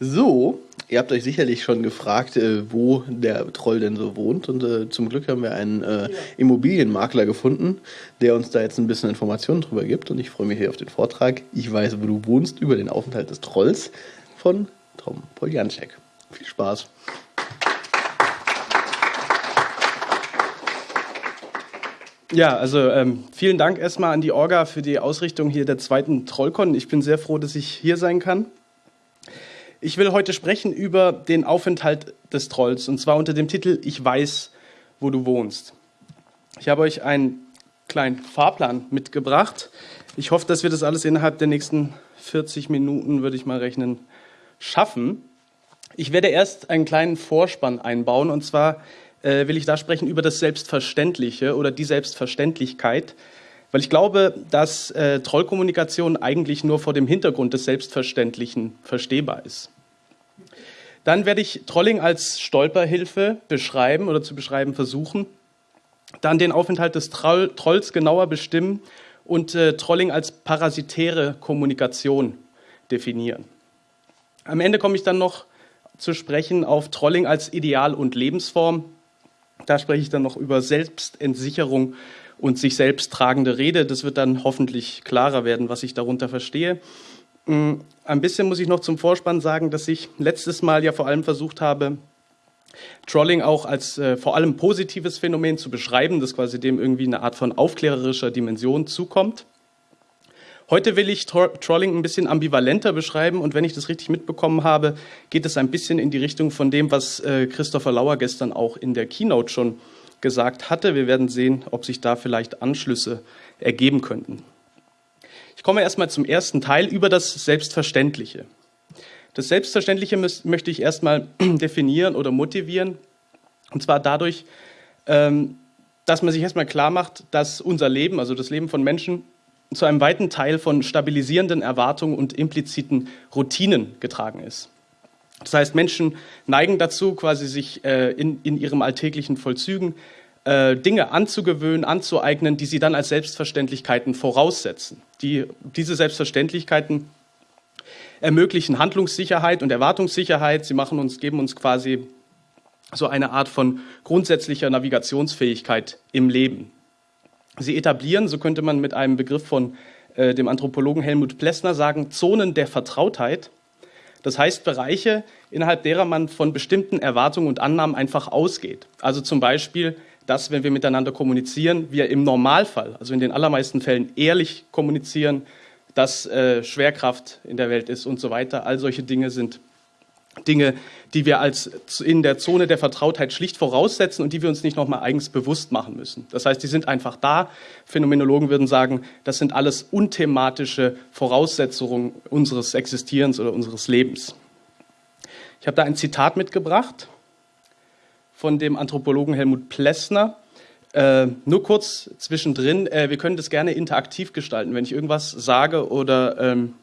So, ihr habt euch sicherlich schon gefragt, äh, wo der Troll denn so wohnt. Und äh, zum Glück haben wir einen äh. Immobilienmakler gefunden, der uns da jetzt ein bisschen Informationen drüber gibt. Und ich freue mich hier auf den Vortrag. Ich weiß, wo du wohnst, über den Aufenthalt des Trolls von Tom Poljanczek. Viel Spaß. Ja, also ähm, vielen Dank erstmal an die Orga für die Ausrichtung hier der zweiten Trollcon. Ich bin sehr froh, dass ich hier sein kann. Ich will heute sprechen über den Aufenthalt des Trolls und zwar unter dem Titel Ich weiß, wo du wohnst. Ich habe euch einen kleinen Fahrplan mitgebracht. Ich hoffe, dass wir das alles innerhalb der nächsten 40 Minuten, würde ich mal rechnen, schaffen. Ich werde erst einen kleinen Vorspann einbauen und zwar äh, will ich da sprechen über das Selbstverständliche oder die Selbstverständlichkeit, weil ich glaube, dass äh, Trollkommunikation eigentlich nur vor dem Hintergrund des Selbstverständlichen verstehbar ist. Dann werde ich Trolling als Stolperhilfe beschreiben oder zu beschreiben versuchen. Dann den Aufenthalt des Troll Trolls genauer bestimmen und äh, Trolling als parasitäre Kommunikation definieren. Am Ende komme ich dann noch zu sprechen auf Trolling als Ideal und Lebensform. Da spreche ich dann noch über Selbstentsicherung und sich selbst tragende Rede. Das wird dann hoffentlich klarer werden, was ich darunter verstehe. Mm, ein bisschen muss ich noch zum Vorspann sagen, dass ich letztes Mal ja vor allem versucht habe, Trolling auch als äh, vor allem positives Phänomen zu beschreiben, das quasi dem irgendwie eine Art von aufklärerischer Dimension zukommt. Heute will ich Trolling ein bisschen ambivalenter beschreiben und wenn ich das richtig mitbekommen habe, geht es ein bisschen in die Richtung von dem, was äh, Christopher Lauer gestern auch in der Keynote schon gesagt hatte. Wir werden sehen, ob sich da vielleicht Anschlüsse ergeben könnten. Ich komme erstmal zum ersten Teil über das Selbstverständliche. Das Selbstverständliche möchte ich erstmal definieren oder motivieren. Und zwar dadurch, ähm, dass man sich erstmal klar macht, dass unser Leben, also das Leben von Menschen, zu einem weiten Teil von stabilisierenden Erwartungen und impliziten Routinen getragen ist. Das heißt, Menschen neigen dazu, quasi sich äh, in, in ihrem alltäglichen Vollzügen äh, Dinge anzugewöhnen, anzueignen, die sie dann als Selbstverständlichkeiten voraussetzen. Die, diese Selbstverständlichkeiten ermöglichen Handlungssicherheit und Erwartungssicherheit. Sie machen uns, geben uns quasi so eine Art von grundsätzlicher Navigationsfähigkeit im Leben. Sie etablieren, so könnte man mit einem Begriff von äh, dem Anthropologen Helmut Plessner sagen, Zonen der Vertrautheit, das heißt Bereiche, innerhalb derer man von bestimmten Erwartungen und Annahmen einfach ausgeht. Also zum Beispiel, dass, wenn wir miteinander kommunizieren, wir im Normalfall, also in den allermeisten Fällen ehrlich kommunizieren, dass äh, Schwerkraft in der Welt ist und so weiter. All solche Dinge sind Dinge, die wir als in der Zone der Vertrautheit schlicht voraussetzen und die wir uns nicht nochmal eigens bewusst machen müssen. Das heißt, die sind einfach da. Phänomenologen würden sagen, das sind alles unthematische Voraussetzungen unseres Existierens oder unseres Lebens. Ich habe da ein Zitat mitgebracht von dem Anthropologen Helmut Plessner. Äh, nur kurz zwischendrin, äh, wir können das gerne interaktiv gestalten. Wenn ich irgendwas sage oder ähm,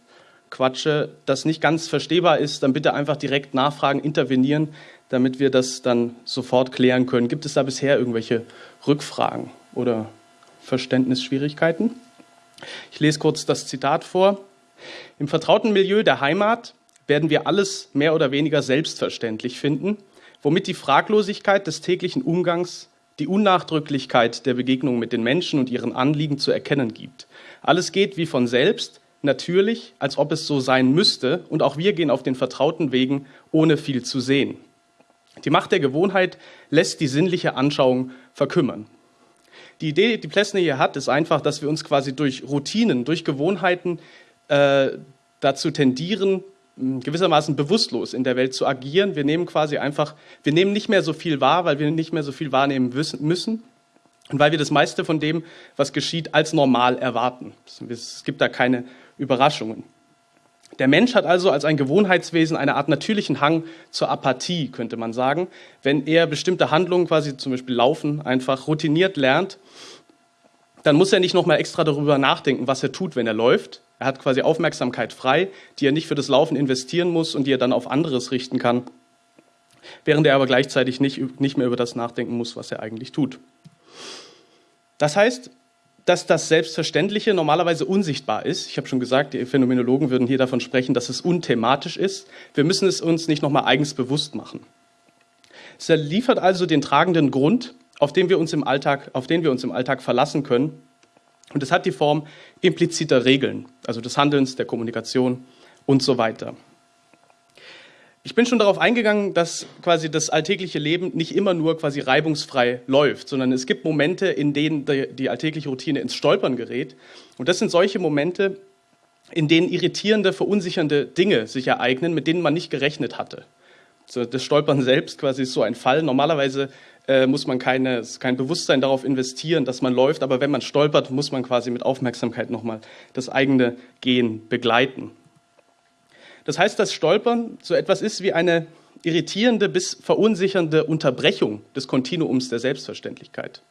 quatsche, das nicht ganz verstehbar ist, dann bitte einfach direkt nachfragen, intervenieren, damit wir das dann sofort klären können. Gibt es da bisher irgendwelche Rückfragen oder Verständnisschwierigkeiten? Ich lese kurz das Zitat vor. Im vertrauten Milieu der Heimat werden wir alles mehr oder weniger selbstverständlich finden, womit die Fraglosigkeit des täglichen Umgangs die Unnachdrücklichkeit der Begegnung mit den Menschen und ihren Anliegen zu erkennen gibt. Alles geht wie von selbst, natürlich, als ob es so sein müsste, und auch wir gehen auf den vertrauten Wegen, ohne viel zu sehen. Die Macht der Gewohnheit lässt die sinnliche Anschauung verkümmern. Die Idee, die Plessner hier hat, ist einfach, dass wir uns quasi durch Routinen, durch Gewohnheiten äh, dazu tendieren, gewissermaßen bewusstlos in der Welt zu agieren. Wir nehmen quasi einfach, wir nehmen nicht mehr so viel wahr, weil wir nicht mehr so viel wahrnehmen müssen und weil wir das meiste von dem, was geschieht, als normal erwarten. Es gibt da keine Überraschungen. Der Mensch hat also als ein Gewohnheitswesen eine Art natürlichen Hang zur Apathie, könnte man sagen. Wenn er bestimmte Handlungen, quasi zum Beispiel Laufen, einfach routiniert lernt, dann muss er nicht nochmal extra darüber nachdenken, was er tut, wenn er läuft. Er hat quasi Aufmerksamkeit frei, die er nicht für das Laufen investieren muss und die er dann auf anderes richten kann, während er aber gleichzeitig nicht, nicht mehr über das nachdenken muss, was er eigentlich tut. Das heißt, dass das Selbstverständliche normalerweise unsichtbar ist. Ich habe schon gesagt, die Phänomenologen würden hier davon sprechen, dass es unthematisch ist. Wir müssen es uns nicht nochmal eigens bewusst machen. Es liefert also den tragenden Grund, auf den wir uns im Alltag, auf den wir uns im Alltag verlassen können. Und es hat die Form impliziter Regeln, also des Handelns, der Kommunikation und so weiter. Ich bin schon darauf eingegangen, dass quasi das alltägliche Leben nicht immer nur quasi reibungsfrei läuft, sondern es gibt Momente, in denen die, alltägliche Routine ins Stolpern gerät. Und das sind solche Momente, in denen irritierende, verunsichernde Dinge sich ereignen, mit denen man nicht gerechnet hatte. So, das Stolpern selbst quasi ist so ein Fall. Normalerweise äh, muss man keine, kein Bewusstsein darauf investieren, dass man läuft, aber wenn man stolpert, muss man quasi mit Aufmerksamkeit nochmal das eigene Gehen begleiten. Das heißt, dass Stolpern so etwas ist wie eine irritierende bis verunsichernde Unterbrechung des Kontinuums der Selbstverständlichkeit.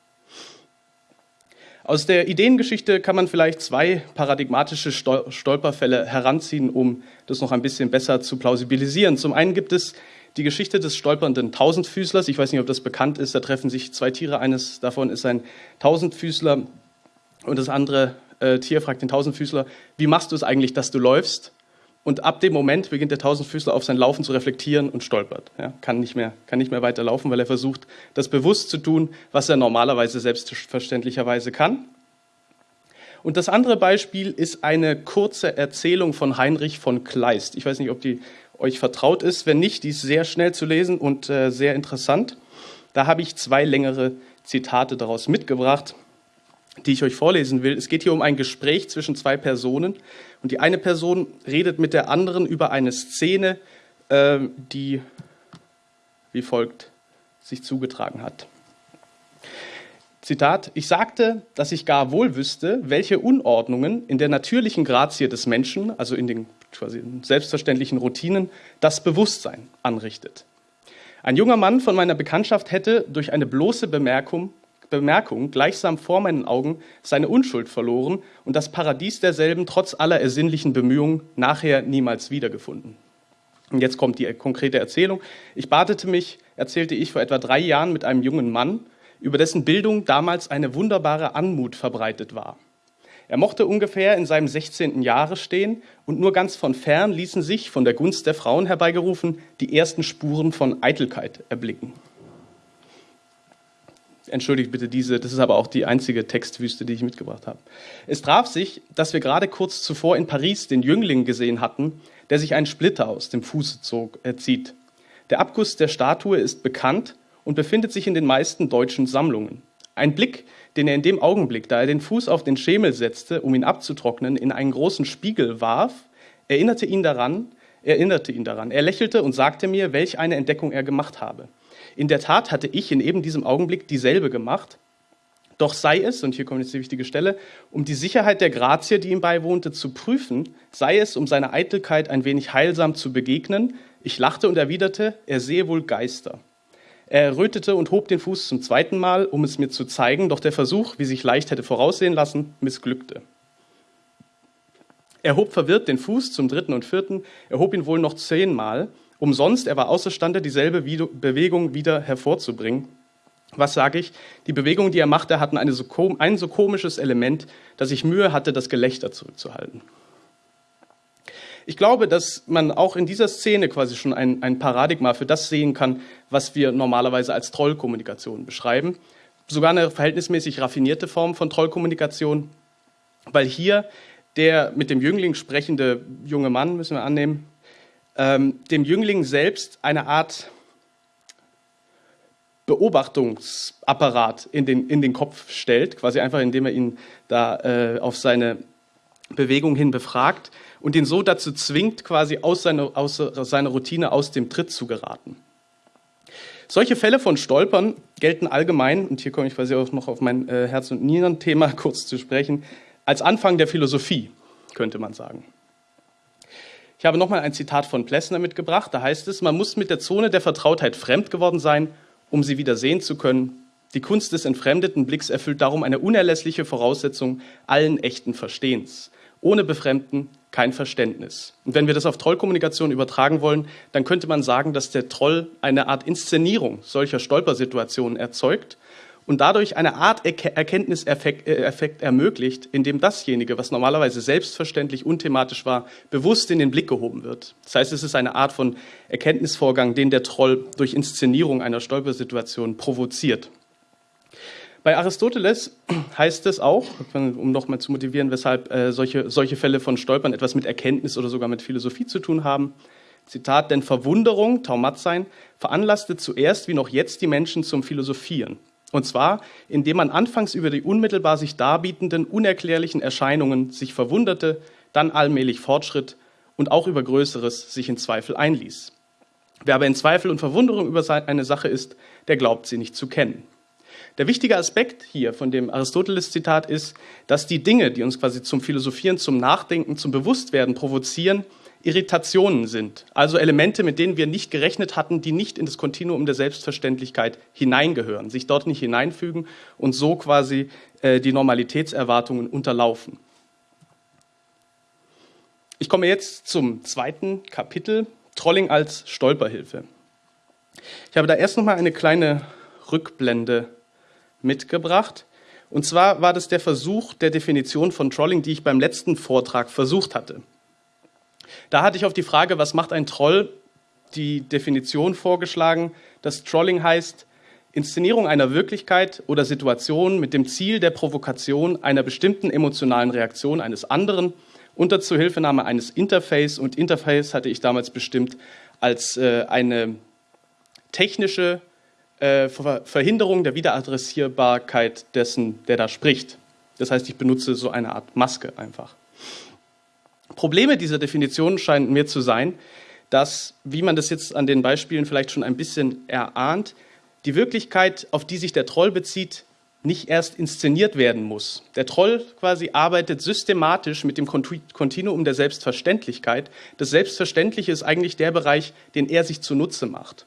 Aus der Ideengeschichte kann man vielleicht zwei paradigmatische Stolperfälle heranziehen, um das noch ein bisschen besser zu plausibilisieren. Zum einen gibt es die Geschichte des stolpernden Tausendfüßlers. Ich weiß nicht, ob das bekannt ist. Da treffen sich zwei Tiere. Eines davon ist ein Tausendfüßler und das andere äh, Tier fragt den Tausendfüßler, wie machst du es eigentlich, dass du läufst? Und ab dem Moment beginnt der Tausendfüßler auf sein Laufen zu reflektieren und stolpert. Ja, kann, nicht mehr, kann nicht mehr weiter laufen, weil er versucht, das bewusst zu tun, was er normalerweise selbstverständlicherweise kann. Und das andere Beispiel ist eine kurze Erzählung von Heinrich von Kleist. Ich weiß nicht, ob die euch vertraut ist. Wenn nicht, die ist sehr schnell zu lesen und äh, sehr interessant. Da habe ich zwei längere Zitate daraus mitgebracht die ich euch vorlesen will. Es geht hier um ein Gespräch zwischen zwei Personen und die eine Person redet mit der anderen über eine Szene, äh, die wie folgt sich zugetragen hat. Zitat, ich sagte, dass ich gar wohl wüsste, welche Unordnungen in der natürlichen Grazie des Menschen, also in den quasi selbstverständlichen Routinen, das Bewusstsein anrichtet. Ein junger Mann von meiner Bekanntschaft hätte durch eine bloße Bemerkung Bemerkung gleichsam vor meinen Augen seine Unschuld verloren und das Paradies derselben trotz aller ersinnlichen Bemühungen nachher niemals wiedergefunden. Und jetzt kommt die konkrete Erzählung. Ich badete mich, erzählte ich, vor etwa drei Jahren mit einem jungen Mann, über dessen Bildung damals eine wunderbare Anmut verbreitet war. Er mochte ungefähr in seinem 16. Jahre stehen und nur ganz von fern ließen sich, von der Gunst der Frauen herbeigerufen, die ersten Spuren von Eitelkeit erblicken entschuldigt bitte diese, das ist aber auch die einzige Textwüste, die ich mitgebracht habe. Es traf sich, dass wir gerade kurz zuvor in Paris den Jüngling gesehen hatten, der sich einen Splitter aus dem Fuße zog, äh, zieht. Der Abguss der Statue ist bekannt und befindet sich in den meisten deutschen Sammlungen. Ein Blick, den er in dem Augenblick, da er den Fuß auf den Schemel setzte, um ihn abzutrocknen, in einen großen Spiegel warf, erinnerte ihn daran, erinnerte ihn daran. Er lächelte und sagte mir, welch eine Entdeckung er gemacht habe. In der Tat hatte ich in eben diesem Augenblick dieselbe gemacht. Doch sei es, und hier kommt jetzt die wichtige Stelle, um die Sicherheit der Grazie, die ihm beiwohnte, zu prüfen, sei es, um seiner Eitelkeit ein wenig heilsam zu begegnen. Ich lachte und erwiderte, er sehe wohl Geister. Er errötete und hob den Fuß zum zweiten Mal, um es mir zu zeigen, doch der Versuch, wie sich leicht hätte voraussehen lassen, missglückte. Er hob verwirrt den Fuß zum dritten und vierten, er hob ihn wohl noch zehnmal, Umsonst, er war außerstande, dieselbe Bewegung wieder hervorzubringen. Was sage ich? Die Bewegungen, die er machte, hatten so, ein so komisches Element, dass ich Mühe hatte, das Gelächter zurückzuhalten. Ich glaube, dass man auch in dieser Szene quasi schon ein, ein Paradigma für das sehen kann, was wir normalerweise als Trollkommunikation beschreiben. Sogar eine verhältnismäßig raffinierte Form von Trollkommunikation, weil hier der mit dem Jüngling sprechende junge Mann, müssen wir annehmen, ähm, dem Jüngling selbst eine Art Beobachtungsapparat in den, in den Kopf stellt, quasi einfach indem er ihn da äh, auf seine Bewegung hin befragt und ihn so dazu zwingt, quasi aus seiner, aus seiner Routine aus dem Tritt zu geraten. Solche Fälle von Stolpern gelten allgemein, und hier komme ich quasi auch noch auf mein äh, Herz- und Nieren-Thema kurz zu sprechen, als Anfang der Philosophie, könnte man sagen. Ich habe nochmal ein Zitat von Plessner mitgebracht. Da heißt es, man muss mit der Zone der Vertrautheit fremd geworden sein, um sie wieder sehen zu können. Die Kunst des entfremdeten Blicks erfüllt darum eine unerlässliche Voraussetzung allen echten Verstehens. Ohne Befremden kein Verständnis. Und wenn wir das auf Trollkommunikation übertragen wollen, dann könnte man sagen, dass der Troll eine Art Inszenierung solcher Stolpersituationen erzeugt und dadurch eine Art Erkenntniseffekt äh, ermöglicht, in dem dasjenige, was normalerweise selbstverständlich unthematisch war, bewusst in den Blick gehoben wird. Das heißt, es ist eine Art von Erkenntnisvorgang, den der Troll durch Inszenierung einer Stolpersituation provoziert. Bei Aristoteles heißt es auch, um nochmal zu motivieren, weshalb äh, solche, solche Fälle von Stolpern etwas mit Erkenntnis oder sogar mit Philosophie zu tun haben. Zitat, denn Verwunderung, Taumat sein, veranlasste zuerst wie noch jetzt die Menschen zum Philosophieren. Und zwar, indem man anfangs über die unmittelbar sich darbietenden, unerklärlichen Erscheinungen sich verwunderte, dann allmählich fortschritt und auch über Größeres sich in Zweifel einließ. Wer aber in Zweifel und Verwunderung über eine Sache ist, der glaubt sie nicht zu kennen. Der wichtige Aspekt hier von dem Aristoteles-Zitat ist, dass die Dinge, die uns quasi zum Philosophieren, zum Nachdenken, zum Bewusstwerden provozieren, Irritationen sind, also Elemente, mit denen wir nicht gerechnet hatten, die nicht in das Kontinuum der Selbstverständlichkeit hineingehören, sich dort nicht hineinfügen und so quasi äh, die Normalitätserwartungen unterlaufen. Ich komme jetzt zum zweiten Kapitel, Trolling als Stolperhilfe. Ich habe da erst noch mal eine kleine Rückblende mitgebracht. Und zwar war das der Versuch der Definition von Trolling, die ich beim letzten Vortrag versucht hatte. Da hatte ich auf die Frage, was macht ein Troll, die Definition vorgeschlagen, dass Trolling heißt, Inszenierung einer Wirklichkeit oder Situation mit dem Ziel der Provokation einer bestimmten emotionalen Reaktion eines anderen unter Zuhilfenahme eines Interface. Und Interface hatte ich damals bestimmt als äh, eine technische äh, Verhinderung der Wiederadressierbarkeit dessen, der da spricht. Das heißt, ich benutze so eine Art Maske einfach. Probleme dieser Definition scheinen mir zu sein, dass, wie man das jetzt an den Beispielen vielleicht schon ein bisschen erahnt, die Wirklichkeit, auf die sich der Troll bezieht, nicht erst inszeniert werden muss. Der Troll quasi arbeitet systematisch mit dem Kontinuum der Selbstverständlichkeit. Das Selbstverständliche ist eigentlich der Bereich, den er sich zunutze macht.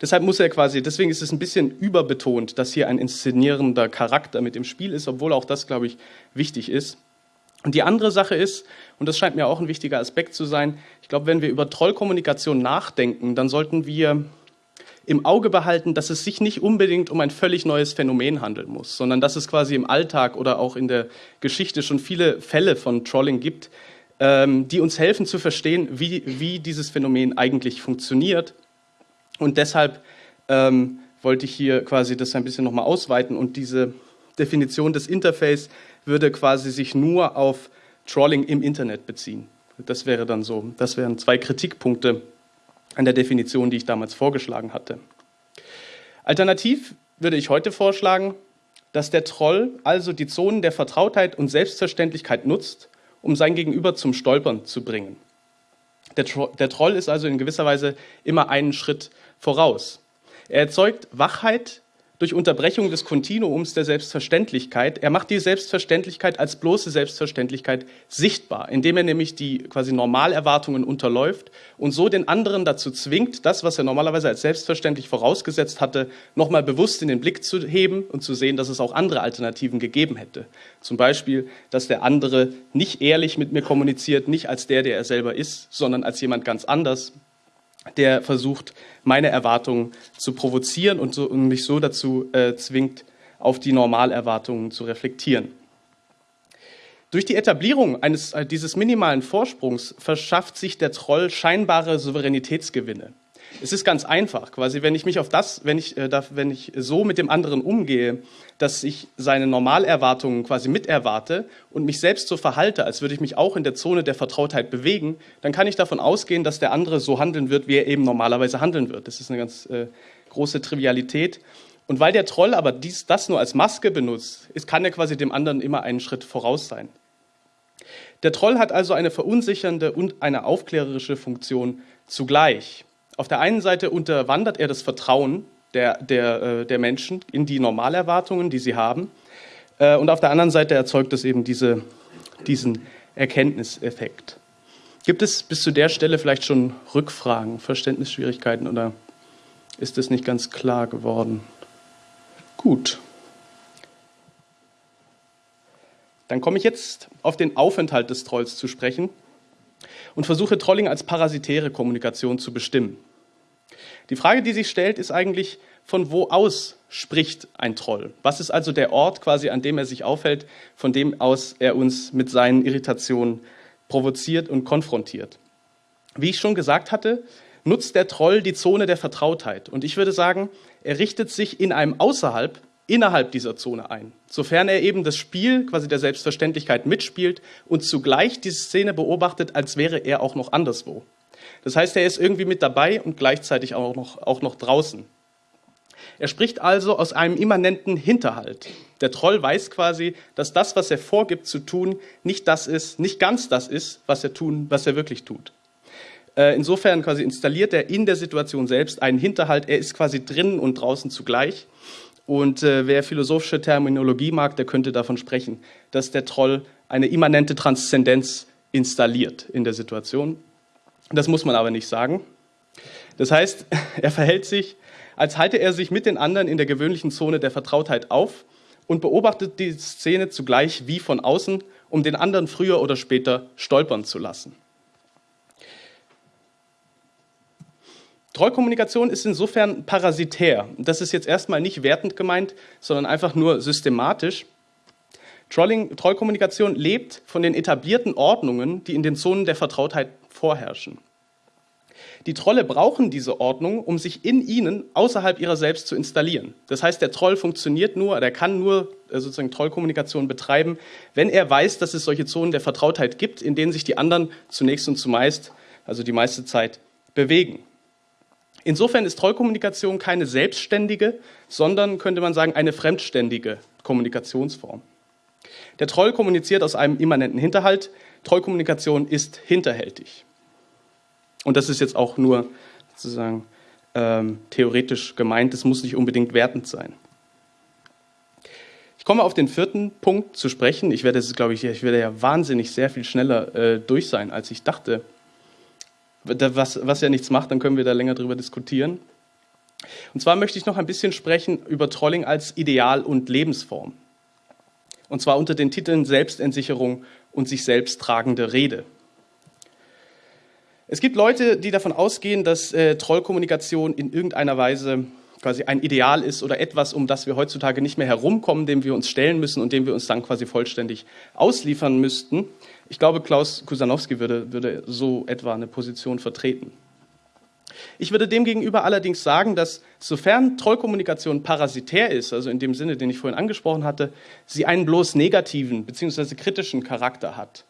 Deshalb muss er quasi, deswegen ist es ein bisschen überbetont, dass hier ein inszenierender Charakter mit im Spiel ist, obwohl auch das, glaube ich, wichtig ist. Und die andere Sache ist, und das scheint mir auch ein wichtiger Aspekt zu sein, ich glaube, wenn wir über Trollkommunikation nachdenken, dann sollten wir im Auge behalten, dass es sich nicht unbedingt um ein völlig neues Phänomen handeln muss, sondern dass es quasi im Alltag oder auch in der Geschichte schon viele Fälle von Trolling gibt, ähm, die uns helfen zu verstehen, wie, wie dieses Phänomen eigentlich funktioniert. Und deshalb ähm, wollte ich hier quasi das ein bisschen nochmal ausweiten und diese Definition des Interface würde quasi sich nur auf Trolling im Internet beziehen. Das wäre dann so. Das wären zwei Kritikpunkte an der Definition, die ich damals vorgeschlagen hatte. Alternativ würde ich heute vorschlagen, dass der Troll also die Zonen der Vertrautheit und Selbstverständlichkeit nutzt, um sein Gegenüber zum Stolpern zu bringen. Der, Tro der Troll ist also in gewisser Weise immer einen Schritt voraus. Er erzeugt Wachheit durch Unterbrechung des Kontinuums der Selbstverständlichkeit. Er macht die Selbstverständlichkeit als bloße Selbstverständlichkeit sichtbar, indem er nämlich die quasi Normalerwartungen unterläuft und so den anderen dazu zwingt, das, was er normalerweise als selbstverständlich vorausgesetzt hatte, nochmal bewusst in den Blick zu heben und zu sehen, dass es auch andere Alternativen gegeben hätte. Zum Beispiel, dass der andere nicht ehrlich mit mir kommuniziert, nicht als der, der er selber ist, sondern als jemand ganz anders, der versucht, meine Erwartungen zu provozieren und, so, und mich so dazu äh, zwingt, auf die Normalerwartungen zu reflektieren. Durch die Etablierung eines, äh, dieses minimalen Vorsprungs verschafft sich der Troll scheinbare Souveränitätsgewinne. Es ist ganz einfach, quasi, wenn ich mich auf das, wenn ich, äh, wenn ich so mit dem anderen umgehe, dass ich seine Normalerwartungen quasi miterwarte und mich selbst so verhalte, als würde ich mich auch in der Zone der Vertrautheit bewegen, dann kann ich davon ausgehen, dass der andere so handeln wird, wie er eben normalerweise handeln wird. Das ist eine ganz äh, große Trivialität. Und weil der Troll aber dies, das nur als Maske benutzt, ist, kann er quasi dem anderen immer einen Schritt voraus sein. Der Troll hat also eine verunsichernde und eine aufklärerische Funktion zugleich. Auf der einen Seite unterwandert er das Vertrauen der, der, äh, der Menschen in die Normalerwartungen, die sie haben. Äh, und auf der anderen Seite erzeugt es eben diese, diesen Erkenntniseffekt. Gibt es bis zu der Stelle vielleicht schon Rückfragen, Verständnisschwierigkeiten oder ist es nicht ganz klar geworden? Gut. Dann komme ich jetzt auf den Aufenthalt des Trolls zu sprechen und versuche Trolling als parasitäre Kommunikation zu bestimmen. Die Frage, die sich stellt, ist eigentlich, von wo aus spricht ein Troll? Was ist also der Ort quasi, an dem er sich aufhält, von dem aus er uns mit seinen Irritationen provoziert und konfrontiert? Wie ich schon gesagt hatte, nutzt der Troll die Zone der Vertrautheit. Und ich würde sagen, er richtet sich in einem Außerhalb, innerhalb dieser Zone ein. Sofern er eben das Spiel quasi der Selbstverständlichkeit mitspielt und zugleich diese Szene beobachtet, als wäre er auch noch anderswo. Das heißt, er ist irgendwie mit dabei und gleichzeitig auch noch, auch noch draußen. Er spricht also aus einem immanenten Hinterhalt. Der Troll weiß quasi, dass das, was er vorgibt zu tun, nicht das ist, nicht ganz das ist, was er tun, was er wirklich tut. Äh, insofern quasi installiert er in der Situation selbst einen Hinterhalt. Er ist quasi drinnen und draußen zugleich. Und äh, wer philosophische Terminologie mag, der könnte davon sprechen, dass der Troll eine immanente Transzendenz installiert in der Situation. Das muss man aber nicht sagen. Das heißt, er verhält sich, als halte er sich mit den anderen in der gewöhnlichen Zone der Vertrautheit auf und beobachtet die Szene zugleich wie von außen, um den anderen früher oder später stolpern zu lassen. Trollkommunikation ist insofern parasitär. Das ist jetzt erstmal nicht wertend gemeint, sondern einfach nur systematisch. Trolling, Trollkommunikation lebt von den etablierten Ordnungen, die in den Zonen der Vertrautheit vorherrschen. Die Trolle brauchen diese Ordnung, um sich in ihnen außerhalb ihrer selbst zu installieren. Das heißt, der Troll funktioniert nur, er kann nur äh, sozusagen Trollkommunikation betreiben, wenn er weiß, dass es solche Zonen der Vertrautheit gibt, in denen sich die anderen zunächst und zumeist, also die meiste Zeit, bewegen. Insofern ist Trollkommunikation keine selbstständige, sondern könnte man sagen eine fremdständige Kommunikationsform. Der Troll kommuniziert aus einem immanenten Hinterhalt. Trollkommunikation ist hinterhältig. Und das ist jetzt auch nur sozusagen ähm, theoretisch gemeint. Es muss nicht unbedingt wertend sein. Ich komme auf den vierten Punkt zu sprechen. Ich werde, glaube ich, ich werde ja wahnsinnig sehr viel schneller äh, durch sein, als ich dachte was, was ja nichts macht, dann können wir da länger drüber diskutieren. Und zwar möchte ich noch ein bisschen sprechen über Trolling als Ideal und Lebensform. Und zwar unter den Titeln Selbstentsicherung und sich selbst tragende Rede. Es gibt Leute, die davon ausgehen, dass äh, Trollkommunikation in irgendeiner Weise quasi ein Ideal ist oder etwas, um das wir heutzutage nicht mehr herumkommen, dem wir uns stellen müssen und dem wir uns dann quasi vollständig ausliefern müssten. Ich glaube, Klaus Kusanowski würde, würde so etwa eine Position vertreten. Ich würde demgegenüber allerdings sagen, dass sofern Trollkommunikation parasitär ist, also in dem Sinne, den ich vorhin angesprochen hatte, sie einen bloß negativen bzw. kritischen Charakter hat.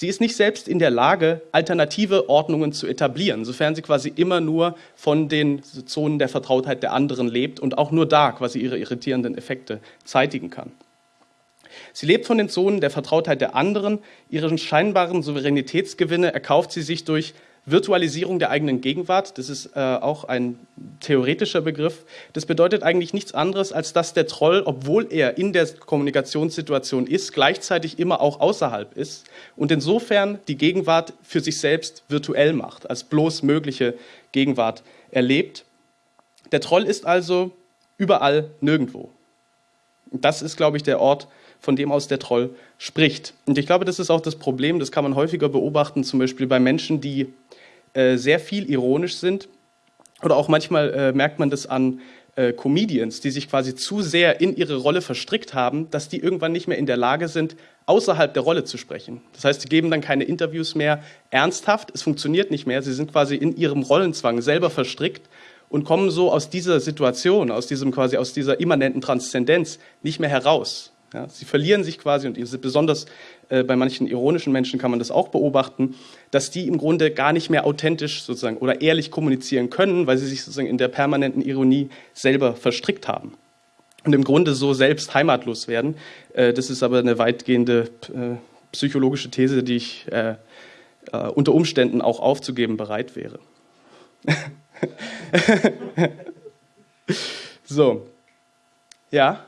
Sie ist nicht selbst in der Lage, alternative Ordnungen zu etablieren, sofern sie quasi immer nur von den Zonen der Vertrautheit der anderen lebt und auch nur da quasi ihre irritierenden Effekte zeitigen kann. Sie lebt von den Zonen der Vertrautheit der anderen. Ihren scheinbaren Souveränitätsgewinne erkauft sie sich durch Virtualisierung der eigenen Gegenwart. Das ist äh, auch ein theoretischer Begriff. Das bedeutet eigentlich nichts anderes, als dass der Troll, obwohl er in der Kommunikationssituation ist, gleichzeitig immer auch außerhalb ist und insofern die Gegenwart für sich selbst virtuell macht, als bloß mögliche Gegenwart erlebt. Der Troll ist also überall nirgendwo. Das ist, glaube ich, der Ort, von dem aus der Troll spricht. Und ich glaube, das ist auch das Problem, das kann man häufiger beobachten, zum Beispiel bei Menschen, die äh, sehr viel ironisch sind. Oder auch manchmal äh, merkt man das an äh, Comedians, die sich quasi zu sehr in ihre Rolle verstrickt haben, dass die irgendwann nicht mehr in der Lage sind, außerhalb der Rolle zu sprechen. Das heißt, sie geben dann keine Interviews mehr ernsthaft, es funktioniert nicht mehr, sie sind quasi in ihrem Rollenzwang selber verstrickt und kommen so aus dieser Situation, aus diesem quasi aus dieser immanenten Transzendenz nicht mehr heraus. Ja, sie verlieren sich quasi und besonders äh, bei manchen ironischen Menschen kann man das auch beobachten, dass die im Grunde gar nicht mehr authentisch sozusagen oder ehrlich kommunizieren können, weil sie sich sozusagen in der permanenten Ironie selber verstrickt haben und im Grunde so selbst heimatlos werden. Äh, das ist aber eine weitgehende äh, psychologische These, die ich unter Umständen auch aufzugeben bereit wäre. so, ja.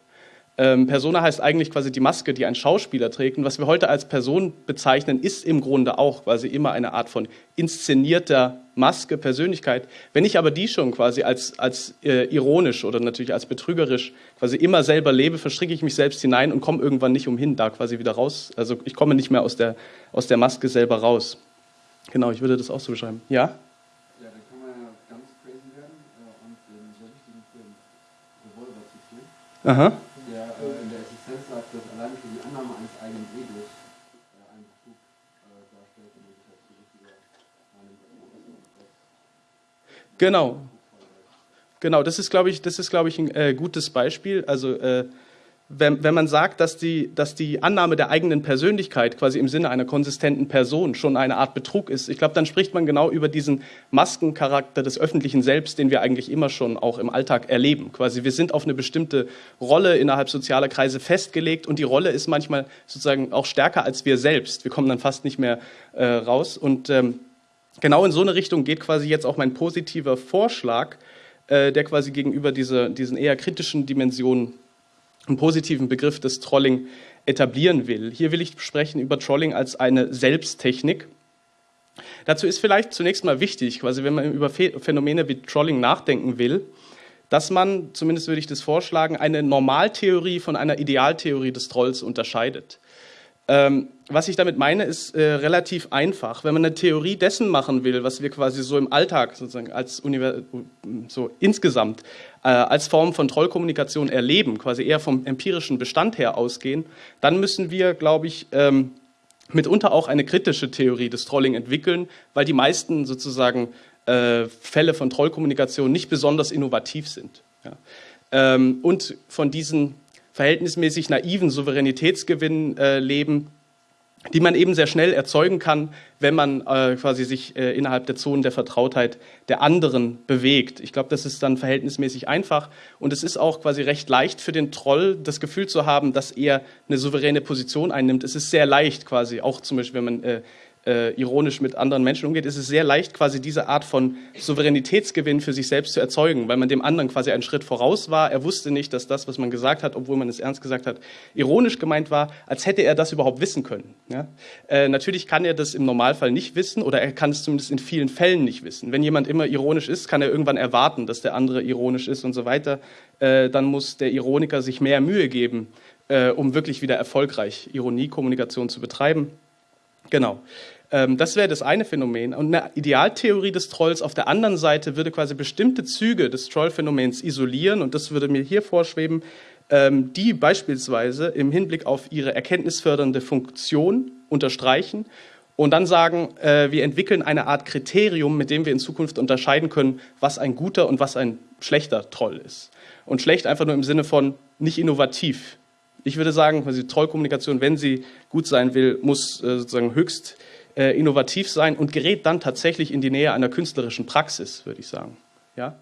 Ähm, Persona heißt eigentlich quasi die Maske, die ein Schauspieler trägt. Und was wir heute als Person bezeichnen, ist im Grunde auch quasi immer eine Art von inszenierter Maske, Persönlichkeit. Wenn ich aber die schon quasi als, als äh, ironisch oder natürlich als betrügerisch quasi immer selber lebe, verstricke ich mich selbst hinein und komme irgendwann nicht umhin, da quasi wieder raus. Also ich komme nicht mehr aus der, aus der Maske selber raus. Genau, ich würde das auch so beschreiben. Ja? Ja, dann kann man ja ganz crazy werden äh, und den sehr wichtigen Film Revolver zitieren. Aha. Genau. Genau, das ist, glaube ich, das ist, glaube ich, ein äh, gutes Beispiel. Also äh, wenn, wenn man sagt, dass die, dass die Annahme der eigenen Persönlichkeit quasi im Sinne einer konsistenten Person schon eine Art Betrug ist, ich glaube, dann spricht man genau über diesen Maskencharakter des öffentlichen Selbst, den wir eigentlich immer schon auch im Alltag erleben. Quasi wir sind auf eine bestimmte Rolle innerhalb sozialer Kreise festgelegt und die Rolle ist manchmal sozusagen auch stärker als wir selbst. Wir kommen dann fast nicht mehr äh, raus und ähm, Genau in so eine Richtung geht quasi jetzt auch mein positiver Vorschlag, äh, der quasi gegenüber diese, diesen eher kritischen Dimensionen einen positiven Begriff des Trolling etablieren will. Hier will ich sprechen über Trolling als eine Selbsttechnik. Dazu ist vielleicht zunächst mal wichtig, quasi wenn man über Phänomene wie Trolling nachdenken will, dass man, zumindest würde ich das vorschlagen, eine Normaltheorie von einer Idealtheorie des Trolls unterscheidet. Ähm, was ich damit meine, ist äh, relativ einfach. Wenn man eine Theorie dessen machen will, was wir quasi so im Alltag sozusagen als Univers so insgesamt äh, als Form von Trollkommunikation erleben, quasi eher vom empirischen Bestand her ausgehen, dann müssen wir, glaube ich, ähm, mitunter auch eine kritische Theorie des Trolling entwickeln, weil die meisten sozusagen äh, Fälle von Trollkommunikation nicht besonders innovativ sind. Ja. Ähm, und von diesen verhältnismäßig naiven Souveränitätsgewinn äh, leben, die man eben sehr schnell erzeugen kann, wenn man äh, quasi sich äh, innerhalb der Zonen der Vertrautheit der anderen bewegt. Ich glaube, das ist dann verhältnismäßig einfach und es ist auch quasi recht leicht für den Troll, das Gefühl zu haben, dass er eine souveräne Position einnimmt. Es ist sehr leicht quasi, auch zum Beispiel, wenn man äh, äh, ironisch mit anderen Menschen umgeht, ist es sehr leicht, quasi diese Art von Souveränitätsgewinn für sich selbst zu erzeugen, weil man dem anderen quasi einen Schritt voraus war. Er wusste nicht, dass das, was man gesagt hat, obwohl man es ernst gesagt hat, ironisch gemeint war, als hätte er das überhaupt wissen können. Ja? Äh, natürlich kann er das im Normalfall nicht wissen oder er kann es zumindest in vielen Fällen nicht wissen. Wenn jemand immer ironisch ist, kann er irgendwann erwarten, dass der andere ironisch ist und so weiter. Äh, dann muss der Ironiker sich mehr Mühe geben, äh, um wirklich wieder erfolgreich Ironiekommunikation zu betreiben. Genau. Ähm, das wäre das eine Phänomen. Und eine Idealtheorie des Trolls auf der anderen Seite würde quasi bestimmte Züge des Trollphänomens isolieren und das würde mir hier vorschweben, ähm, die beispielsweise im Hinblick auf ihre erkenntnisfördernde Funktion unterstreichen und dann sagen, äh, wir entwickeln eine Art Kriterium, mit dem wir in Zukunft unterscheiden können, was ein guter und was ein schlechter Troll ist. Und schlecht einfach nur im Sinne von nicht innovativ. Ich würde sagen, quasi Trollkommunikation, wenn sie gut sein will, muss äh, sozusagen höchst äh, innovativ sein und gerät dann tatsächlich in die Nähe einer künstlerischen Praxis, würde ich sagen. Ja?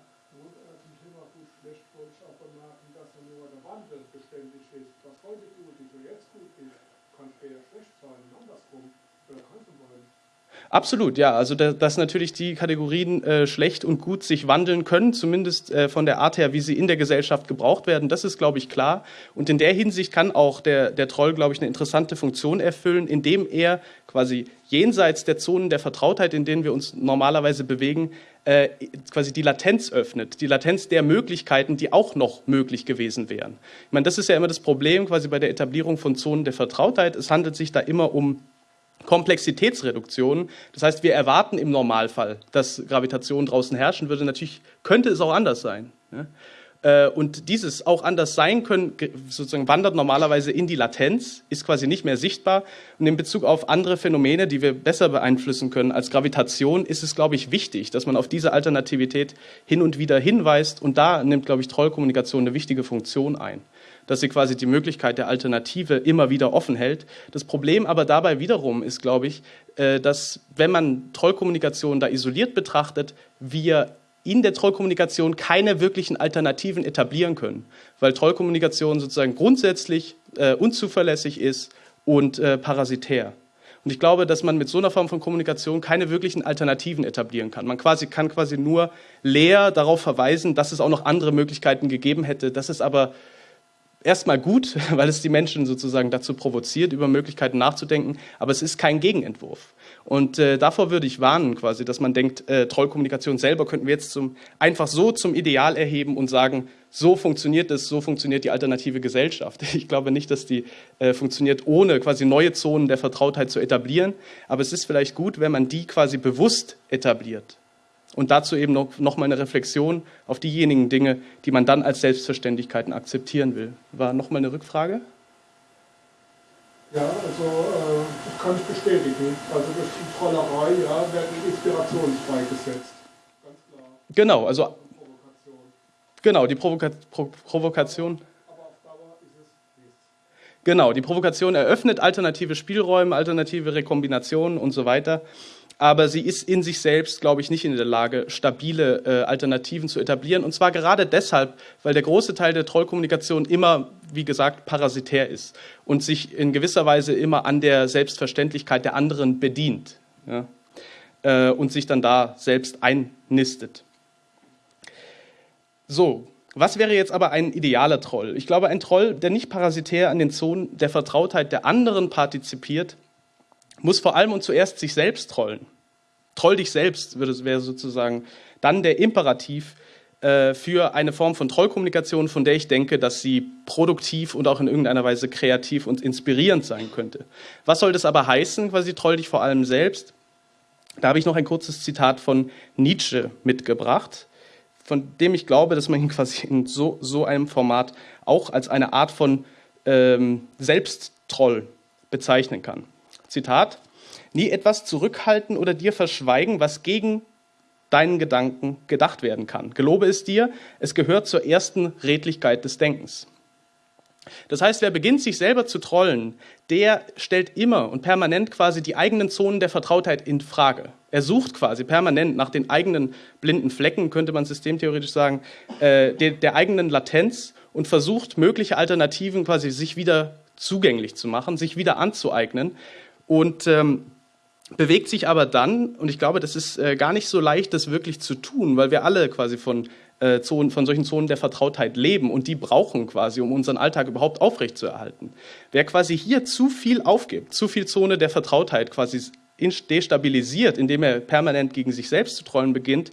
Absolut, ja. Also da, dass natürlich die Kategorien äh, schlecht und gut sich wandeln können, zumindest äh, von der Art her, wie sie in der Gesellschaft gebraucht werden, das ist, glaube ich, klar. Und in der Hinsicht kann auch der, der Troll, glaube ich, eine interessante Funktion erfüllen, indem er quasi jenseits der Zonen der Vertrautheit, in denen wir uns normalerweise bewegen, äh, quasi die Latenz öffnet, die Latenz der Möglichkeiten, die auch noch möglich gewesen wären. Ich meine, das ist ja immer das Problem quasi bei der Etablierung von Zonen der Vertrautheit. Es handelt sich da immer um Komplexitätsreduktion. Das heißt, wir erwarten im Normalfall, dass Gravitation draußen herrschen würde. Natürlich könnte es auch anders sein. Äh, und dieses auch anders sein können, sozusagen wandert normalerweise in die Latenz, ist quasi nicht mehr sichtbar. Und in Bezug auf andere Phänomene, die wir besser beeinflussen können als Gravitation, ist es, glaube ich, wichtig, dass man auf diese Alternativität hin und wieder hinweist. Und da nimmt, glaube ich, Trollkommunikation eine wichtige Funktion ein dass sie quasi die Möglichkeit der Alternative immer wieder offen hält. Das Problem aber dabei wiederum ist, glaube ich, äh, dass wenn man Trollkommunikation da isoliert betrachtet, wir in der Trollkommunikation keine wirklichen Alternativen etablieren können, weil Trollkommunikation sozusagen grundsätzlich äh, unzuverlässig ist und äh, parasitär. Und ich glaube, dass man mit so einer Form von Kommunikation keine wirklichen Alternativen etablieren kann. Man quasi, kann quasi nur leer darauf verweisen, dass es auch noch andere Möglichkeiten gegeben hätte. Das ist aber erstmal gut, weil es die Menschen sozusagen dazu provoziert, über Möglichkeiten nachzudenken, aber es ist kein Gegenentwurf. Und äh, davor würde ich warnen, quasi, dass man denkt, äh, Trollkommunikation selber könnten wir jetzt zum, einfach so zum Ideal erheben und sagen, so funktioniert es, so funktioniert die alternative Gesellschaft. Ich glaube nicht, dass die äh, funktioniert, ohne quasi neue Zonen der Vertrautheit zu etablieren. Aber es ist vielleicht gut, wenn man die quasi bewusst etabliert. Und dazu eben noch, noch mal eine Reflexion auf diejenigen Dinge, die man dann als Selbstverständlichkeiten akzeptieren will. War noch mal eine Rückfrage? Ja, also äh, das kann ich bestätigen. Also durch die Trollerei ja, werden Inspirationen freigesetzt. Ganz klar. Genau, also genau die Provoka Pro Provokation. Aber auf Dauer ist es nichts. Genau, die Provokation eröffnet alternative Spielräume, alternative Rekombinationen und so weiter aber sie ist in sich selbst, glaube ich, nicht in der Lage, stabile äh, Alternativen zu etablieren. Und zwar gerade deshalb, weil der große Teil der Trollkommunikation immer, wie gesagt, parasitär ist und sich in gewisser Weise immer an der Selbstverständlichkeit der anderen bedient ja, äh, und sich dann da selbst einnistet. So, was wäre jetzt aber ein idealer Troll? Ich glaube, ein Troll, der nicht parasitär an den Zonen der Vertrautheit der anderen partizipiert, muss vor allem und zuerst sich selbst trollen. Troll dich selbst, wäre sozusagen dann der Imperativ äh, für eine Form von Trollkommunikation, von der ich denke, dass sie produktiv und auch in irgendeiner Weise kreativ und inspirierend sein könnte. Was soll das aber heißen, quasi troll dich vor allem selbst? Da habe ich noch ein kurzes Zitat von Nietzsche mitgebracht, von dem ich glaube, dass man ihn quasi in so, so einem Format auch als eine Art von ähm, Selbsttroll bezeichnen kann. Zitat, nie etwas zurückhalten oder dir verschweigen, was gegen deinen Gedanken gedacht werden kann. Gelobe es dir, es gehört zur ersten Redlichkeit des Denkens. Das heißt, wer beginnt, sich selber zu trollen, der stellt immer und permanent quasi die eigenen Zonen der Vertrautheit in Frage. Er sucht quasi permanent nach den eigenen blinden Flecken, könnte man systemtheoretisch sagen, äh, der, der eigenen Latenz und versucht, mögliche Alternativen quasi sich wieder zugänglich zu machen, sich wieder anzueignen und ähm, bewegt sich aber dann, und ich glaube, das ist äh, gar nicht so leicht, das wirklich zu tun, weil wir alle quasi von, äh, Zonen, von solchen Zonen der Vertrautheit leben und die brauchen quasi, um unseren Alltag überhaupt aufrechtzuerhalten. Wer quasi hier zu viel aufgibt, zu viel Zone der Vertrautheit quasi destabilisiert, indem er permanent gegen sich selbst zu trollen beginnt,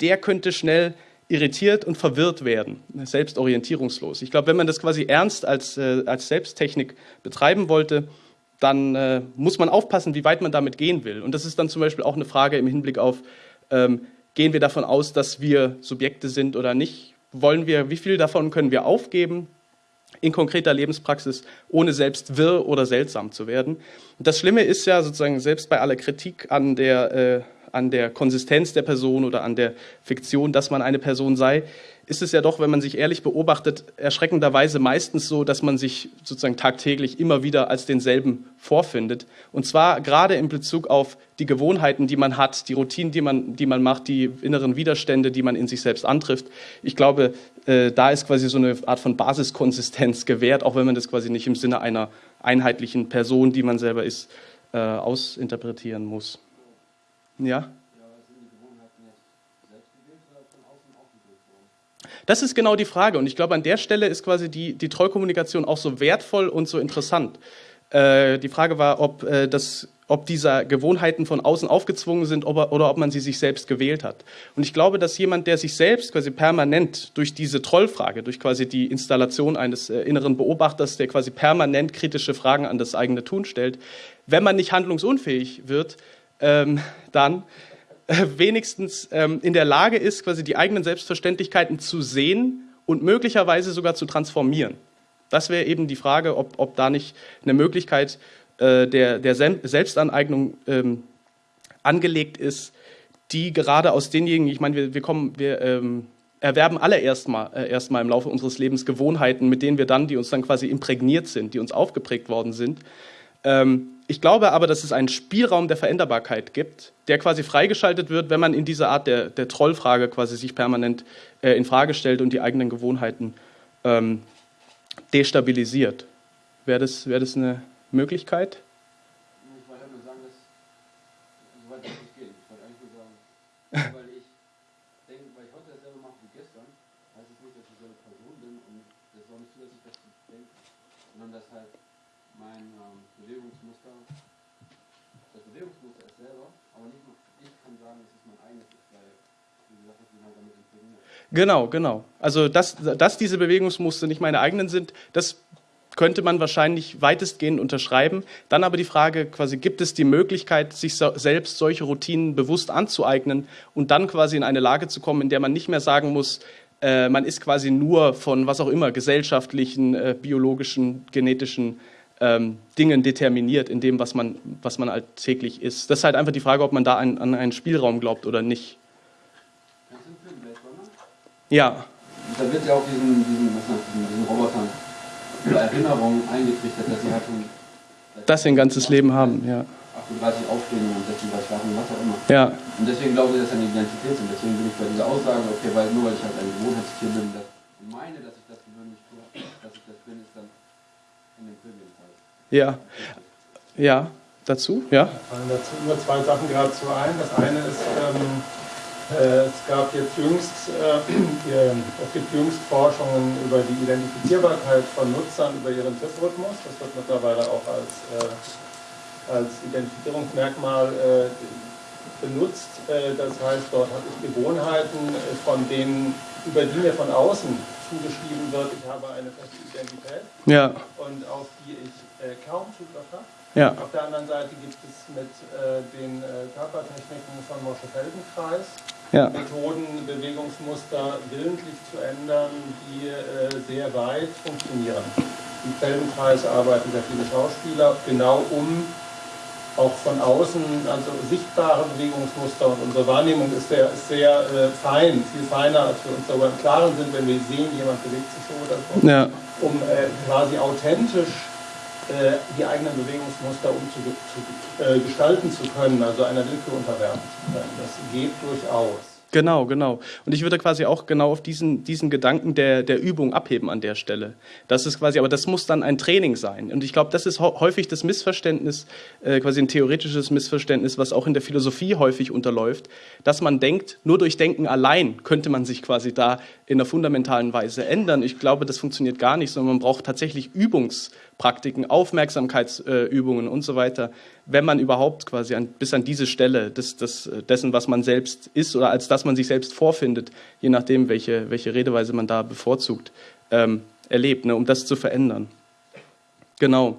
der könnte schnell irritiert und verwirrt werden, selbstorientierungslos. Ich glaube, wenn man das quasi ernst als, äh, als Selbsttechnik betreiben wollte, dann äh, muss man aufpassen, wie weit man damit gehen will. Und das ist dann zum Beispiel auch eine Frage im Hinblick auf, ähm, gehen wir davon aus, dass wir Subjekte sind oder nicht? Wollen wir, wie viel davon können wir aufgeben in konkreter Lebenspraxis, ohne selbst wirr oder seltsam zu werden? Und das Schlimme ist ja sozusagen, selbst bei aller Kritik an der, äh, an der Konsistenz der Person oder an der Fiktion, dass man eine Person sei, ist es ja doch, wenn man sich ehrlich beobachtet, erschreckenderweise meistens so, dass man sich sozusagen tagtäglich immer wieder als denselben vorfindet. Und zwar gerade in Bezug auf die Gewohnheiten, die man hat, die Routinen, die man, die man macht, die inneren Widerstände, die man in sich selbst antrifft. Ich glaube, äh, da ist quasi so eine Art von Basiskonsistenz gewährt, auch wenn man das quasi nicht im Sinne einer einheitlichen Person, die man selber ist, äh, ausinterpretieren muss. Ja? Das ist genau die Frage. Und ich glaube, an der Stelle ist quasi die, die Trollkommunikation auch so wertvoll und so interessant. Äh, die Frage war, ob, äh, das, ob diese Gewohnheiten von außen aufgezwungen sind ob, oder ob man sie sich selbst gewählt hat. Und ich glaube, dass jemand, der sich selbst quasi permanent durch diese Trollfrage, durch quasi die Installation eines äh, inneren Beobachters, der quasi permanent kritische Fragen an das eigene Tun stellt, wenn man nicht handlungsunfähig wird, ähm, dann äh, wenigstens ähm, in der Lage ist, quasi die eigenen Selbstverständlichkeiten zu sehen und möglicherweise sogar zu transformieren. Das wäre eben die Frage, ob, ob da nicht eine Möglichkeit äh, der, der Selbstaneignung ähm, angelegt ist, die gerade aus denjenigen, ich meine, wir, wir kommen, wir ähm, erwerben alle erstmal äh, erstmal im Laufe unseres Lebens Gewohnheiten, mit denen wir dann, die uns dann quasi imprägniert sind, die uns aufgeprägt worden sind. Ähm, ich glaube aber, dass es einen Spielraum der Veränderbarkeit gibt, der quasi freigeschaltet wird, wenn man in dieser Art der, der Trollfrage quasi sich permanent äh, in Frage stellt und die eigenen Gewohnheiten ähm, destabilisiert. Wäre das, wär das eine Möglichkeit? Ich wollte nur sagen, dass so weit das nicht geht. Ich wollte eigentlich nur sagen, weil ich denke, weil ich heute dasselbe mache wie gestern, heißt es nicht, dass ich dieselbe Person bin und das ist auch nicht zulässig, dass ich denke, sondern dass halt mein ähm, Bewegungsmuster, das Bewegungsmuster ist selber, aber nicht nur ich kann sagen, dass es mein eigenes ist, weil, wie gesagt, ich bin halt damit imprägniert. Genau, genau. Also, dass, dass diese Bewegungsmuster nicht meine eigenen sind, das könnte man wahrscheinlich weitestgehend unterschreiben. Dann aber die Frage, quasi, gibt es die Möglichkeit, sich so, selbst solche Routinen bewusst anzueignen und dann quasi in eine Lage zu kommen, in der man nicht mehr sagen muss, äh, man ist quasi nur von was auch immer, gesellschaftlichen, äh, biologischen, genetischen ähm, Dingen determiniert in dem, was man, was man alltäglich ist. Das ist halt einfach die Frage, ob man da ein, an einen Spielraum glaubt oder nicht. Kennst du den Film Blade Runner? Ja, Da wird ja auch diesen, diesen, diesen, diesen Robotern über Erinnerungen eingetrichtert, dass sie halt schon dass sie ein ganzes Leben haben, ja. 38 aufstehen und 36 schlafen, was auch immer. Ja, Und deswegen glaube ich, dass eine Identität sind. Deswegen bin ich bei dieser Aussage, okay, weil nur weil ich halt ein Gewohnheitstier bin dass ich meine, dass ich das gewöhnlich tue, dass ich das bin, ist dann in dem Film jedenfalls. ja, ja. Dazu, ja. fallen dazu nur zwei Sachen geradezu ein. Das eine ist, ähm, äh, es gab jetzt jüngst, äh, äh, es gibt jüngst Forschungen über die Identifizierbarkeit von Nutzern über ihren TÜV-Rhythmus. Das wird mittlerweile auch als, äh, als Identifizierungsmerkmal äh, benutzt. Äh, das heißt, dort habe ich Gewohnheiten, äh, von denen, über die mir von außen zugeschrieben wird, ich habe eine feste Identität Ja, und auf die ich äh, kaum Zugriff habe. ja, Auf der anderen Seite gibt es mit äh, den äh, Körpertechniken von Mosche-Feldenkreis ja, Methoden, Bewegungsmuster willentlich zu ändern, die äh, sehr weit funktionieren. Im Feldenkreis arbeiten sehr viele Schauspieler, genau um auch von außen, also sichtbare Bewegungsmuster und unsere Wahrnehmung ist sehr, ist sehr äh, fein, viel feiner, als wir uns darüber im Klaren sind, wenn wir sehen, jemand bewegt sich so oder so ja, um äh, quasi authentisch die eigenen Bewegungsmuster umzu äh, zu können, also einer Willkür unterwerfen zu können. Das geht durchaus. genau, genau. Und ich würde quasi auch genau auf diesen, diesen Gedanken der, der Übung abheben an der Stelle. Das ist quasi, aber das muss dann ein Training sein. Und ich glaube, das ist häufig das Missverständnis, äh, quasi ein theoretisches Missverständnis, was auch in der Philosophie häufig unterläuft, dass man denkt, nur durch Denken allein könnte man sich quasi da in einer fundamentalen Weise ändern. Ich glaube, das funktioniert gar nicht, sondern man braucht tatsächlich Übungspraktiken, Aufmerksamkeitsübungen und so weiter, wenn man überhaupt quasi an, bis an diese Stelle des, des, dessen, was man selbst ist oder als das man sich selbst vorfindet, je nachdem, welche, welche Redeweise man da bevorzugt, ähm, erlebt, ne, um das zu verändern. Genau.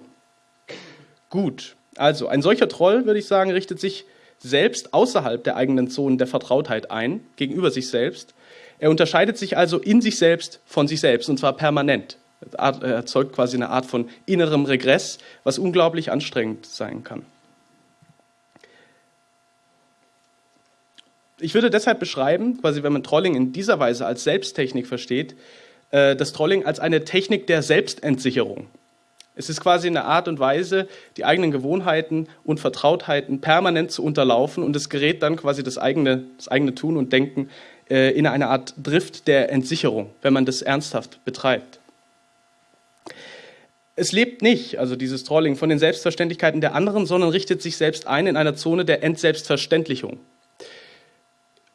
Gut. Also, ein solcher Troll, würde ich sagen, richtet sich selbst außerhalb der eigenen Zonen der Vertrautheit ein, gegenüber sich selbst. Er unterscheidet sich also in sich selbst von sich selbst, und zwar permanent. Er erzeugt quasi eine Art von innerem Regress, was unglaublich anstrengend sein kann. Ich würde deshalb beschreiben, quasi wenn man Trolling in dieser Weise als Selbsttechnik versteht, äh, das Trolling als eine Technik der Selbstentsicherung. Es ist quasi eine Art und Weise, die eigenen Gewohnheiten und Vertrautheiten permanent zu unterlaufen und es gerät dann quasi das eigene, das eigene Tun und Denken äh, in eine Art Drift der Entsicherung, wenn man das ernsthaft betreibt. Es lebt nicht, also dieses Trolling, von den Selbstverständlichkeiten der anderen, sondern richtet sich selbst ein in einer Zone der Entselbstverständlichung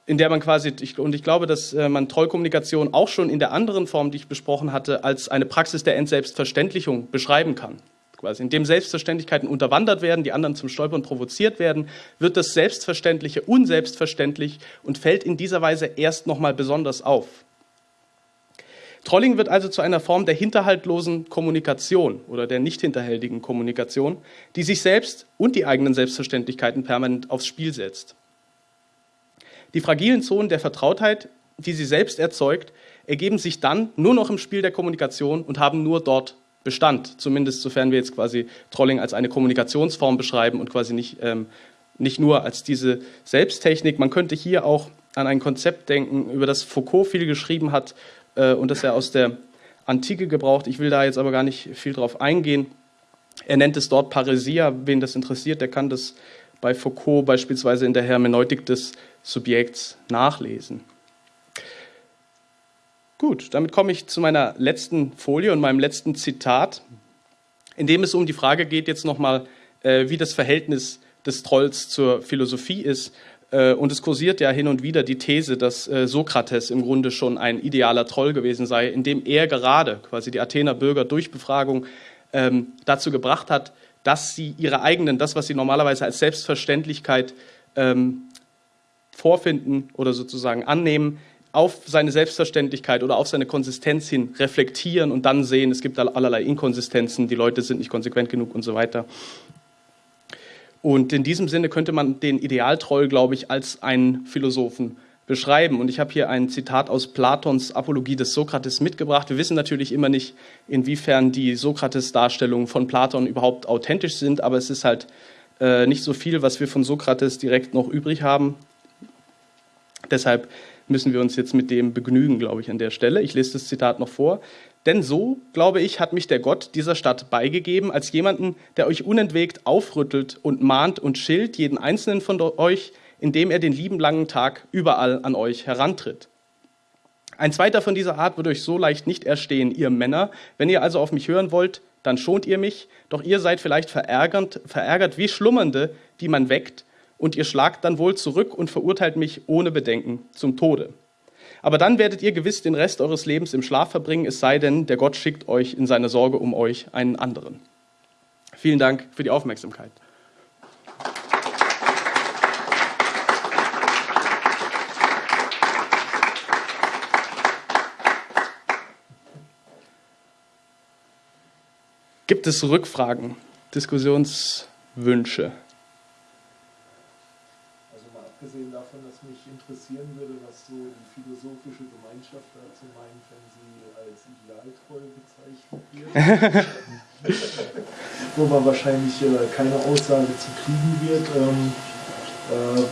in der man quasi, und ich glaube, dass äh, man Trollkommunikation auch schon in der anderen Form, die ich besprochen hatte, als eine Praxis der Entselbstverständlichung beschreiben kann. Quasi, indem Selbstverständlichkeiten unterwandert werden, die anderen zum Stolpern provoziert werden, wird das Selbstverständliche unselbstverständlich und fällt in dieser Weise erst nochmal besonders auf. Trolling wird also zu einer Form der hinterhaltlosen Kommunikation oder der nicht hinterhältigen Kommunikation, die sich selbst und die eigenen Selbstverständlichkeiten permanent aufs Spiel setzt. Die fragilen Zonen der Vertrautheit, die sie selbst erzeugt, ergeben sich dann nur noch im Spiel der Kommunikation und haben nur dort Bestand, zumindest sofern wir jetzt quasi Trolling als eine Kommunikationsform beschreiben und quasi nicht, ähm, nicht nur als diese Selbsttechnik. Man könnte hier auch an ein Konzept denken, über das Foucault viel geschrieben hat äh, und das er aus der Antike gebraucht. Ich will da jetzt aber gar nicht viel drauf eingehen. Er nennt es dort Paresia. Wen das interessiert, der kann das bei Foucault beispielsweise in der Hermeneutik des Subjekts nachlesen. Gut, damit komme ich zu meiner letzten Folie und meinem letzten Zitat. in dem es um die Frage geht, jetzt nochmal, äh, wie das Verhältnis des Trolls zur Philosophie ist. Äh, und es kursiert ja hin und wieder die These, dass äh, Sokrates im Grunde schon ein idealer Troll gewesen sei, indem er gerade quasi die Athener Bürger durch Befragung ähm, dazu gebracht hat, dass sie ihre eigenen, das, was sie normalerweise als Selbstverständlichkeit ähm, vorfinden oder sozusagen annehmen, auf seine Selbstverständlichkeit oder auf seine Konsistenz hin reflektieren und dann sehen, es gibt allerlei Inkonsistenzen, die Leute sind nicht konsequent genug und so weiter. Und in diesem Sinne könnte man den Idealtroll, glaube ich, als einen Philosophen beschreiben. Und ich habe hier ein Zitat aus Platons Apologie des Sokrates mitgebracht. Wir wissen natürlich immer nicht, inwiefern die Sokrates-Darstellungen von Platon überhaupt authentisch sind, aber es ist halt äh, nicht so viel, was wir von Sokrates direkt noch übrig haben. Deshalb müssen wir uns jetzt mit dem begnügen, glaube ich, an der Stelle. Ich lese das Zitat noch vor. Denn so, glaube ich, hat mich der Gott dieser Stadt beigegeben, als jemanden, der euch unentwegt aufrüttelt und mahnt und schilt jeden einzelnen von euch, indem er den lieben langen Tag überall an euch herantritt. Ein zweiter von dieser Art wird euch so leicht nicht erstehen, ihr Männer. Wenn ihr also auf mich hören wollt, dann schont ihr mich, doch ihr seid vielleicht verärgert, verärgert wie Schlummernde, die man weckt, und ihr schlagt dann wohl zurück und verurteilt mich ohne Bedenken zum Tode. Aber dann werdet ihr gewiss den Rest eures Lebens im Schlaf verbringen, es sei denn, der Gott schickt euch in seine Sorge um euch einen anderen. Vielen Dank für die Aufmerksamkeit. Gibt es Rückfragen, Diskussionswünsche? abgesehen davon, dass mich interessieren würde, was so die philosophische Gemeinschaft dazu meint, wenn sie als idealtreu bezeichnet wird. Wo man wahrscheinlich äh, keine Aussage zu kriegen wird. Ähm, äh,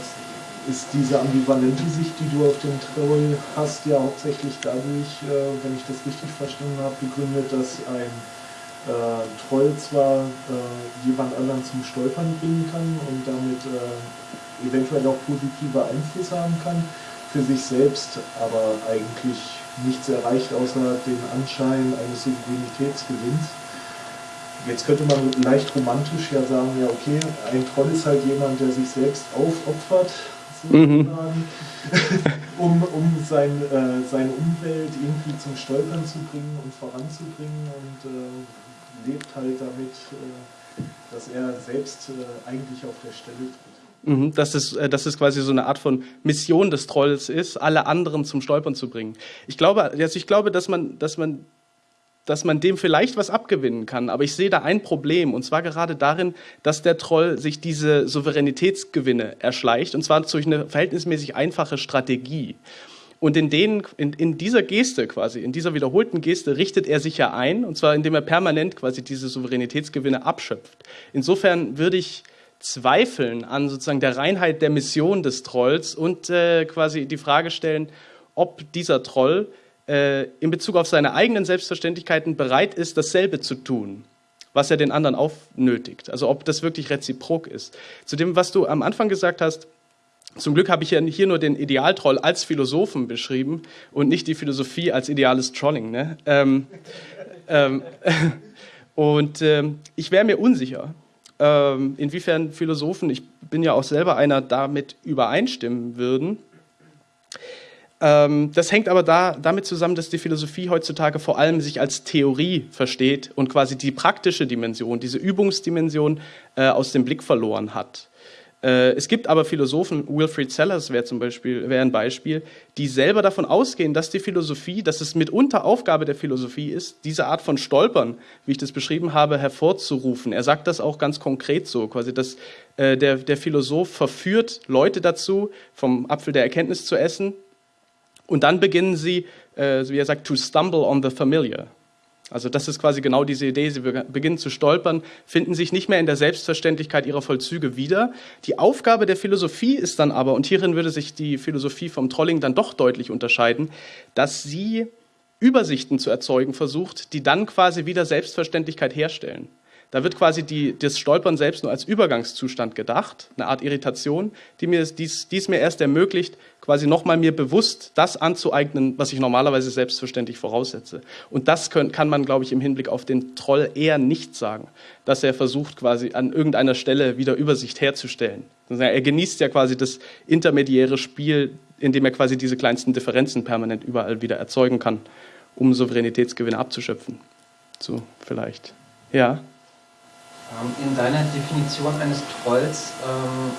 ist diese ambivalente Sicht, die du auf den Troll hast, ja hauptsächlich dadurch, äh, wenn ich das richtig verstanden habe, begründet, dass ein äh, Troll zwar äh, jemand anderen zum Stolpern bringen kann und damit äh, eventuell auch positive Einflüsse haben kann, für sich selbst aber eigentlich nichts erreicht, außer den Anschein eines Souveränitätsgewinns. Jetzt könnte man leicht romantisch ja sagen, ja okay, ein Troll ist halt jemand, der sich selbst aufopfert, mhm. um, um sein, äh, seine Umwelt irgendwie zum Stolpern zu bringen und voranzubringen und äh, lebt halt damit, äh, dass er selbst äh, eigentlich auf der Stelle tritt. Mhm, dass es, äh, dass es quasi so eine Art von Mission des Trolls ist, alle anderen zum Stolpern zu bringen. Ich glaube, also ich glaube, dass man, dass man, dass man dem vielleicht was abgewinnen kann, aber ich sehe da ein Problem, und zwar gerade darin, dass der Troll sich diese Souveränitätsgewinne erschleicht, und zwar durch eine verhältnismäßig einfache Strategie. Und in, denen, in, in dieser Geste quasi, in dieser wiederholten Geste richtet er sich ja ein, und zwar indem er permanent quasi diese Souveränitätsgewinne abschöpft. Insofern würde ich zweifeln an sozusagen der Reinheit der Mission des Trolls und äh, quasi die Frage stellen, ob dieser Troll äh, in Bezug auf seine eigenen Selbstverständlichkeiten bereit ist, dasselbe zu tun, was er den anderen aufnötigt. Also ob das wirklich reziprok ist. Zu dem, was du am Anfang gesagt hast, zum Glück habe ich ja hier nur den Idealtroll als Philosophen beschrieben und nicht die Philosophie als ideales Trolling. Ne? Ähm, ähm, und ähm, ich wäre mir unsicher, ähm, inwiefern Philosophen, ich bin ja auch selber einer, damit übereinstimmen würden. Ähm, das hängt aber da, damit zusammen, dass die Philosophie heutzutage vor allem sich als Theorie versteht und quasi die praktische Dimension, diese Übungsdimension äh, aus dem Blick verloren hat. Äh, es gibt aber Philosophen, Wilfried Sellers wäre zum Beispiel wäre ein Beispiel, die selber davon ausgehen, dass die Philosophie, dass es mitunter Aufgabe der Philosophie ist, diese Art von Stolpern, wie ich das beschrieben habe, hervorzurufen. Er sagt das auch ganz konkret so, quasi, dass äh, der, der Philosoph verführt Leute dazu, vom Apfel der Erkenntnis zu essen, und dann beginnen sie, äh, wie er sagt, to stumble on the familiar. Also das ist quasi genau diese Idee. Sie beginnen zu stolpern, finden sich nicht mehr in der Selbstverständlichkeit ihrer Vollzüge wieder. Die Aufgabe der Philosophie ist dann aber, und hierin würde sich die Philosophie vom Trolling dann doch deutlich unterscheiden, dass sie Übersichten zu erzeugen versucht, die dann quasi wieder Selbstverständlichkeit herstellen. Da wird quasi die, das Stolpern selbst nur als Übergangszustand gedacht, eine Art Irritation, die mir dies, dies mir erst ermöglicht, quasi nochmal mir bewusst das anzueignen, was ich normalerweise selbstverständlich voraussetze. Und das können, kann man, glaube ich, im Hinblick auf den Troll eher nicht sagen, dass er versucht, quasi an irgendeiner Stelle wieder Übersicht herzustellen. Er genießt ja quasi das intermediäre Spiel, indem er quasi diese kleinsten Differenzen permanent überall wieder erzeugen kann, um Souveränitätsgewinne abzuschöpfen. So, vielleicht. Ja. Ähm, in deiner Definition eines Trolls ähm,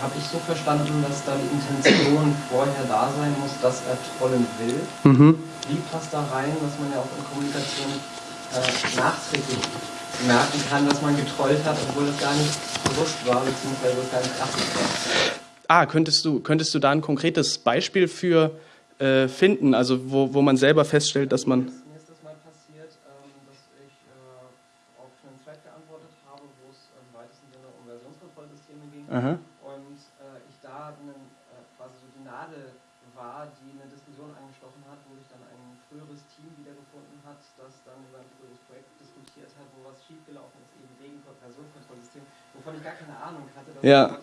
habe ich so verstanden, dass da die Intention vorher da sein muss, dass er trollen will. Mhm. Wie passt da rein, dass man ja auch in Kommunikation äh, nachträglich merken kann, dass man getrollt hat, obwohl das gar nicht bewusst war, beziehungsweise das gar nicht beachtet war? Ah, könntest du, könntest du da ein konkretes Beispiel für äh, finden, also wo, wo man selber feststellt, dass man Aha. Und äh, ich da einen, äh, quasi so die Nadel war, die eine Diskussion angestochen hat, wo sich dann ein früheres Team wiedergefunden hat, das dann über ein früheres Projekt diskutiert hat, wo was schiefgelaufen ist, eben wegen Versionskontrollsystem, wovon ich gar keine Ahnung hatte, dass ja. man als Troll quasi diese die Nadel anstechen würde.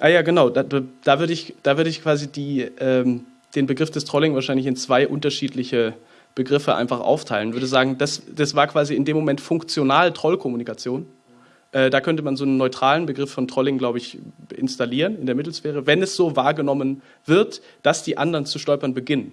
Ah ja, genau. Da, da würde ich, da würd ich quasi die, ähm, den Begriff des Trolling wahrscheinlich in zwei unterschiedliche Begriffe einfach aufteilen. Ich würde sagen, das, das war quasi in dem Moment funktional Trollkommunikation. Äh, da könnte man so einen neutralen Begriff von Trolling, glaube ich, installieren in der Mittelsphäre, wenn es so wahrgenommen wird, dass die anderen zu stolpern beginnen.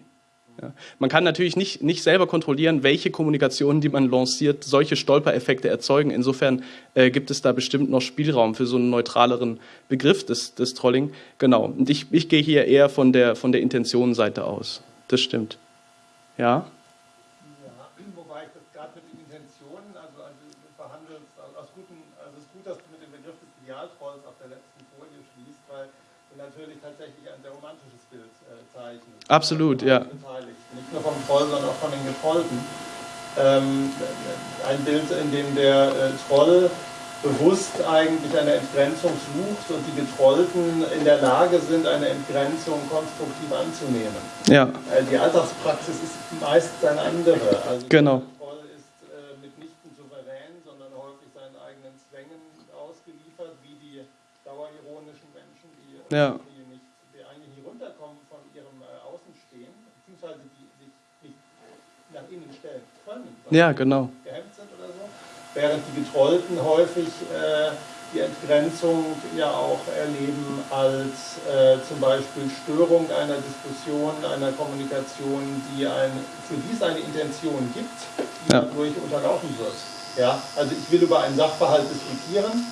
Ja. Man kann natürlich nicht, nicht selber kontrollieren, welche Kommunikationen, die man lanciert, solche Stolpereffekte erzeugen. Insofern äh, gibt es da bestimmt noch Spielraum für so einen neutraleren Begriff des, des Trolling. Genau. Und ich, ich gehe hier eher von der, von der Intentionenseite aus. Das stimmt. Ja? Absolut, ja. Nicht nur vom Troll, sondern auch von den Getrollten. Ähm, ein Bild, in dem der äh, Troll bewusst eigentlich eine Entgrenzung sucht und die Getrollten in der Lage sind, eine Entgrenzung konstruktiv anzunehmen. Ja. Äh, die Alltagspraxis ist meist eine andere. Also genau. Der Troll ist äh, mitnichten souverän, sondern häufig seinen eigenen Zwängen ausgeliefert, wie die dauerironischen Menschen, die ja. Ja, genau. Gehemmt sind oder so. Während die Getrollten häufig äh, die Entgrenzung ja auch erleben als äh, zum Beispiel Störung einer Diskussion, einer Kommunikation, die ein, für die es eine Intention gibt, die ja. dadurch unterlaufen wird. Ja, also ich will über einen Sachverhalt diskutieren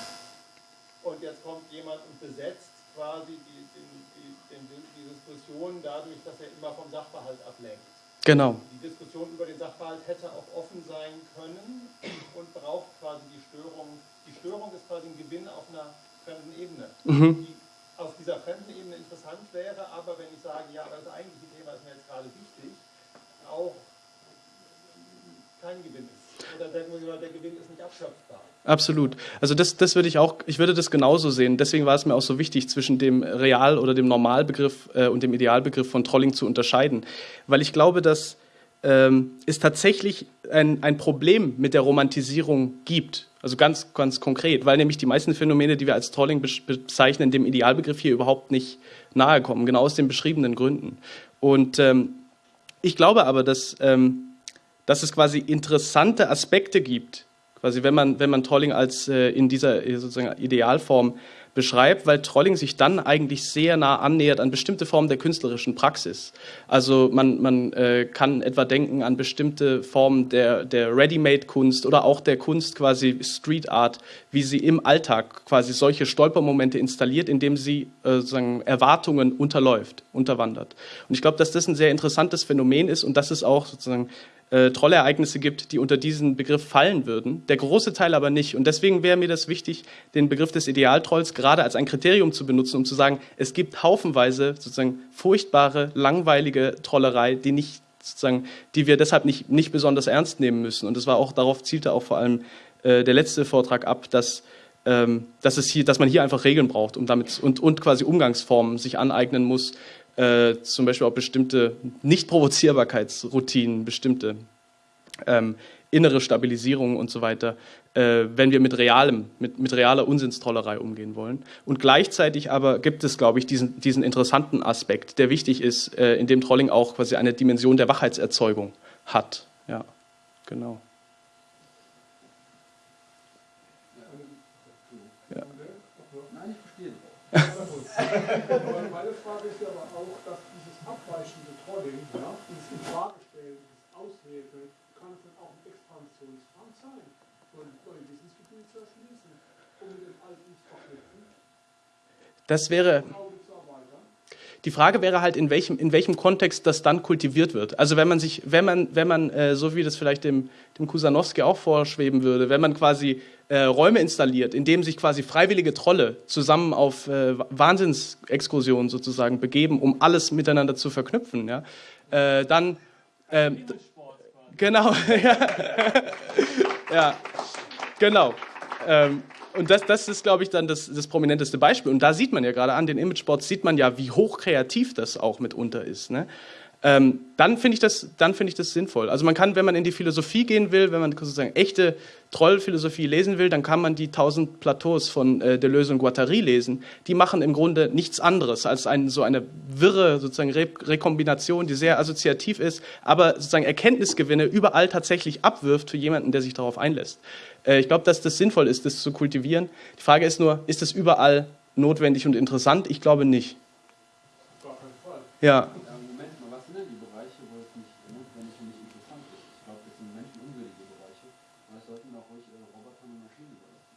und jetzt kommt jemand und besetzt quasi die, die, die, die Diskussion dadurch, dass er immer vom Sachverhalt ablenkt. Genau. Die Diskussion über den Sachverhalt hätte auch offen sein können und braucht quasi die Störung. Die Störung ist quasi ein Gewinn auf einer fremden Ebene, mhm. die auf dieser fremden Ebene interessant wäre, aber wenn ich sage, ja, aber das eigentliche Thema ist mir jetzt gerade wichtig, auch kein Gewinn ist. Oder der, der Gewinn ist nicht abschöpfbar. Absolut. Also das, das würde ich auch, ich würde das genauso sehen. Deswegen war es mir auch so wichtig, zwischen dem Real- oder dem Normalbegriff äh, und dem Idealbegriff von Trolling zu unterscheiden. Weil ich glaube, dass ähm, es tatsächlich ein, ein Problem mit der Romantisierung gibt. Also ganz, ganz konkret, weil nämlich die meisten Phänomene, die wir als Trolling bezeichnen, dem Idealbegriff hier überhaupt nicht nahe kommen, genau aus den beschriebenen Gründen. Und ähm, ich glaube aber, dass, ähm, dass es quasi interessante Aspekte gibt, quasi wenn man, wenn man Trolling als äh, in dieser sozusagen Idealform beschreibt, weil Trolling sich dann eigentlich sehr nah annähert an bestimmte Formen der künstlerischen Praxis. Also man, man äh, kann etwa denken an bestimmte Formen der, der Ready-Made-Kunst oder auch der Kunst quasi Street Art, wie sie im Alltag quasi solche Stolpermomente installiert, indem sie äh, sozusagen Erwartungen unterläuft, unterwandert. Und ich glaube, dass das ein sehr interessantes Phänomen ist und dass es auch sozusagen äh, Trollereignisse gibt, die unter diesen Begriff fallen würden. Der große Teil aber nicht. Und deswegen wäre mir das wichtig, den Begriff des Idealtrolls gerade als ein Kriterium zu benutzen, um zu sagen, es gibt haufenweise sozusagen furchtbare, langweilige Trollerei, die nicht sozusagen, die wir deshalb nicht, nicht besonders ernst nehmen müssen. Und das war auch, darauf zielte auch vor allem äh, der letzte Vortrag ab, dass ähm, dass, es hier, dass man hier einfach Regeln braucht um damit, und, und quasi Umgangsformen sich aneignen muss, äh, zum Beispiel auch bestimmte Nicht-Provozierbarkeitsroutinen, bestimmte ähm, innere Stabilisierung und so weiter, äh, wenn wir mit realem, mit, mit realer Unsinnstrollerei umgehen wollen. Und gleichzeitig aber gibt es, glaube ich, diesen, diesen interessanten Aspekt, der wichtig ist, äh, in dem Trolling auch quasi eine Dimension der Wachheitserzeugung hat. Ja, genau. Ja. Meine Frage ist ja aber auch, dass dieses abweichende Trolling, ja, dieses Infragestellen, dieses Aushebeln, kann es dann auch ein Expansionsfang sein, von neue Wissensgebiete zu erschließen, um mit dem Alten zu verknüpfen. Das wäre. Die Frage wäre halt, in welchem, in welchem Kontext das dann kultiviert wird. Also wenn man sich, wenn man, wenn man, äh, so wie das vielleicht dem, dem Kusanowski auch vorschweben würde, wenn man quasi äh, Räume installiert, in denen sich quasi freiwillige Trolle zusammen auf äh, Wahnsinnsexkursionen sozusagen begeben, um alles miteinander zu verknüpfen, ja, äh, dann ähm, genau, ja, ja, genau. Ähm, und das, das ist, glaube ich, dann das, das prominenteste Beispiel. Und da sieht man ja gerade an den Imageboards, sieht man ja, wie hoch kreativ das auch mitunter ist. Ne? Ähm, dann finde ich, das, find ich das sinnvoll. Also man kann, wenn man in die Philosophie gehen will, wenn man sozusagen echte Trollphilosophie lesen will, dann kann man die tausend Plateaus von äh, Deleuze und Guattari lesen. Die machen im Grunde nichts anderes als ein, so eine wirre sozusagen Re Rekombination, die sehr assoziativ ist, aber sozusagen Erkenntnisgewinne überall tatsächlich abwirft für jemanden, der sich darauf einlässt. Äh, ich glaube, dass das sinnvoll ist, das zu kultivieren. Die Frage ist nur, ist das überall notwendig und interessant? Ich glaube nicht. Ja. Moment mal, was sind denn die Bereiche, wo es nicht notwendig und nicht interessant ist? Ich glaube, das sind menschenunwürdige Bereiche. Und das sollten auch ruhig äh, Roboter und Maschinen überlassen.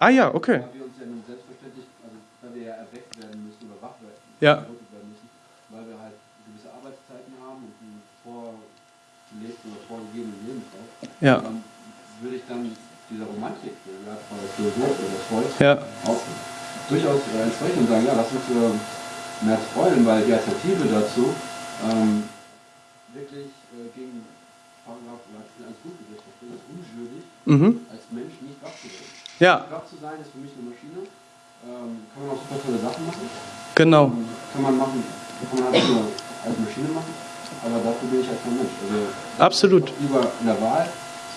Ah ja, okay. Weil wir uns ja nun selbstverständlich, also weil wir ja erweckt werden müssen oder wach werden, Ja. werden müssen, weil wir halt gewisse Arbeitszeiten haben und einen vorgelebten oder vorgegebenen Lebenslauf, Ja. dann würde ich dann dieser Romantik, der ja, von der Philosoph oder Freud, Ja. auch durchaus entsprechen und sagen, ja, lass uns äh, mehr freuen, weil die Alternative dazu ähm, wirklich äh, gegen Paragraph oder Artikel 1 Grundgesetz versteht, ist unschuldig, Mhm. als Mensch nicht wach zu werden. Ja, Wach zu sein ist für mich eine Maschine, ähm, kann man auch super tolle Sachen machen, genau. ähm, kann man machen, kann man halt nur als Maschine machen, aber dafür bin ich halt kein Mensch. Also Absolut. lieber in der Wahl,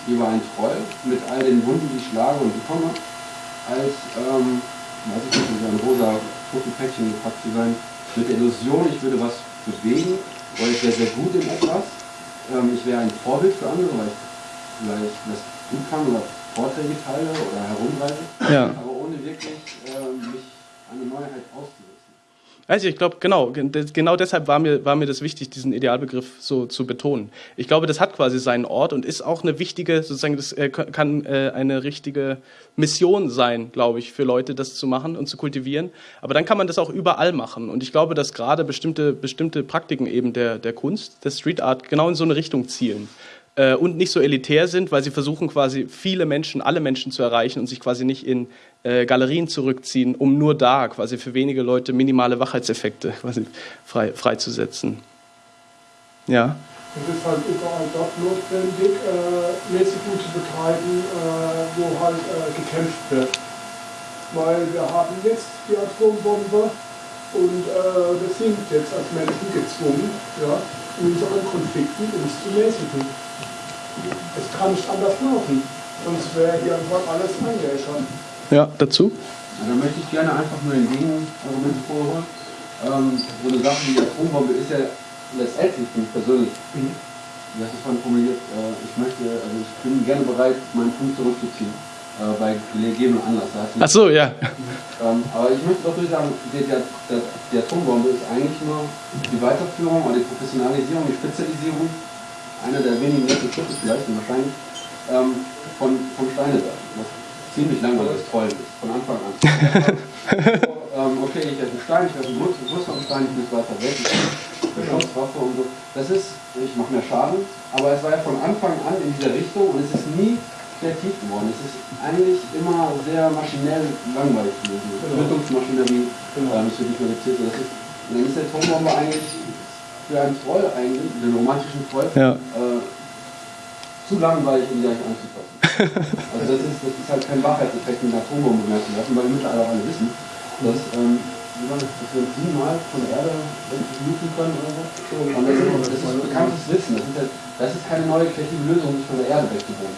lieber ein Troll mit all den Wunden, die ich schlage und bekomme, als, ähm, weiß ich nicht, so ein rosa Päckchen gepackt zu sein, mit der Illusion, ich würde was bewegen, oder ich wäre sehr gut in etwas, ähm, ich wäre ein Vorbild für andere, weil ich vielleicht das gut kann oder Vorträge teile oder herumreise, Ja. aber ohne wirklich ähm, mich an eine Neuheit auszusetzen. Also ich glaube, genau, ge- genau deshalb war mir, war mir das wichtig, diesen Idealbegriff so zu betonen. Ich glaube, das hat quasi seinen Ort und ist auch eine wichtige, sozusagen, das äh, kann äh, eine richtige Mission sein, glaube ich, für Leute, das zu machen und zu kultivieren. Aber dann kann man das auch überall machen. Und ich glaube, dass gerade bestimmte, bestimmte Praktiken eben der, der Kunst, der Street Art, genau in so eine Richtung zielen. Äh, und nicht so elitär sind, weil sie versuchen quasi viele Menschen, alle Menschen zu erreichen und sich quasi nicht in äh, Galerien zurückziehen, um nur da quasi für wenige Leute minimale Wachheitseffekte quasi frei, freizusetzen. Ja, Es ist halt überall dort notwendig, äh, Mäßigung zu betreiben, äh, wo halt äh, gekämpft wird. Weil wir haben jetzt die Atombombe und äh, wir sind jetzt als Menschen gezwungen, ja, in unseren Konflikten uns zu mäßigen. Es kann nicht anders laufen, sonst wäre hier einfach alles eingeäschert. ja, dazu? Ja, da möchte ich gerne einfach nur ein Gegenargument vorholen. Ähm, so eine Sache wie die Atombombe ist ja letztendlich für mich persönlich, wie hast du es vorhin formuliert, äh, ich möchte, also ich bin gerne bereit, meinen Punkt zurückzuziehen, äh, bei gegebenem Anlass. Hast Ach so, ja. ähm, aber ich möchte doch sagen, die, die, die, die Atombombe ist eigentlich nur die Weiterführung oder die Professionalisierung, die Spezialisierung, einer der wenigen letzten Schritte vielleicht, und wahrscheinlich, ähm, von, von Steinewerfen. Was ziemlich langweiliges Trollen ist, von Anfang an. ähm, okay, ich werfe einen Stein, ich werfe einen größ- größeren Stein, ich muss weiter weg, ich habe Schusswaffe und so. Das ist, ich mache mehr Schaden, aber es war ja von Anfang an in dieser Richtung und es ist nie kreativ geworden. Es ist eigentlich immer sehr maschinell langweilig gewesen. Genau. Tötungsmaschinerie Genau. ähm, ist wirklich reduziert. Das ist, und dann ist der Atombombe eigentlich für einen Troll eigentlich, den romantischen Troll, Ja. äh, zu langweilig, um die eigentlich anzufassen. also das ist, das ist halt kein Wahrheitseffekt mit einer Atombombe mehr zu werfen, weil wir mittlerweile auch alle wissen, dass, ähm, das, dass wir uns siebenmal von der Erde wegfluten können oder so. Und das, ist, das ist bekanntes Wissen. Das sind ja das ist keine neue kreative Lösung, nicht von der Erde weggebunden.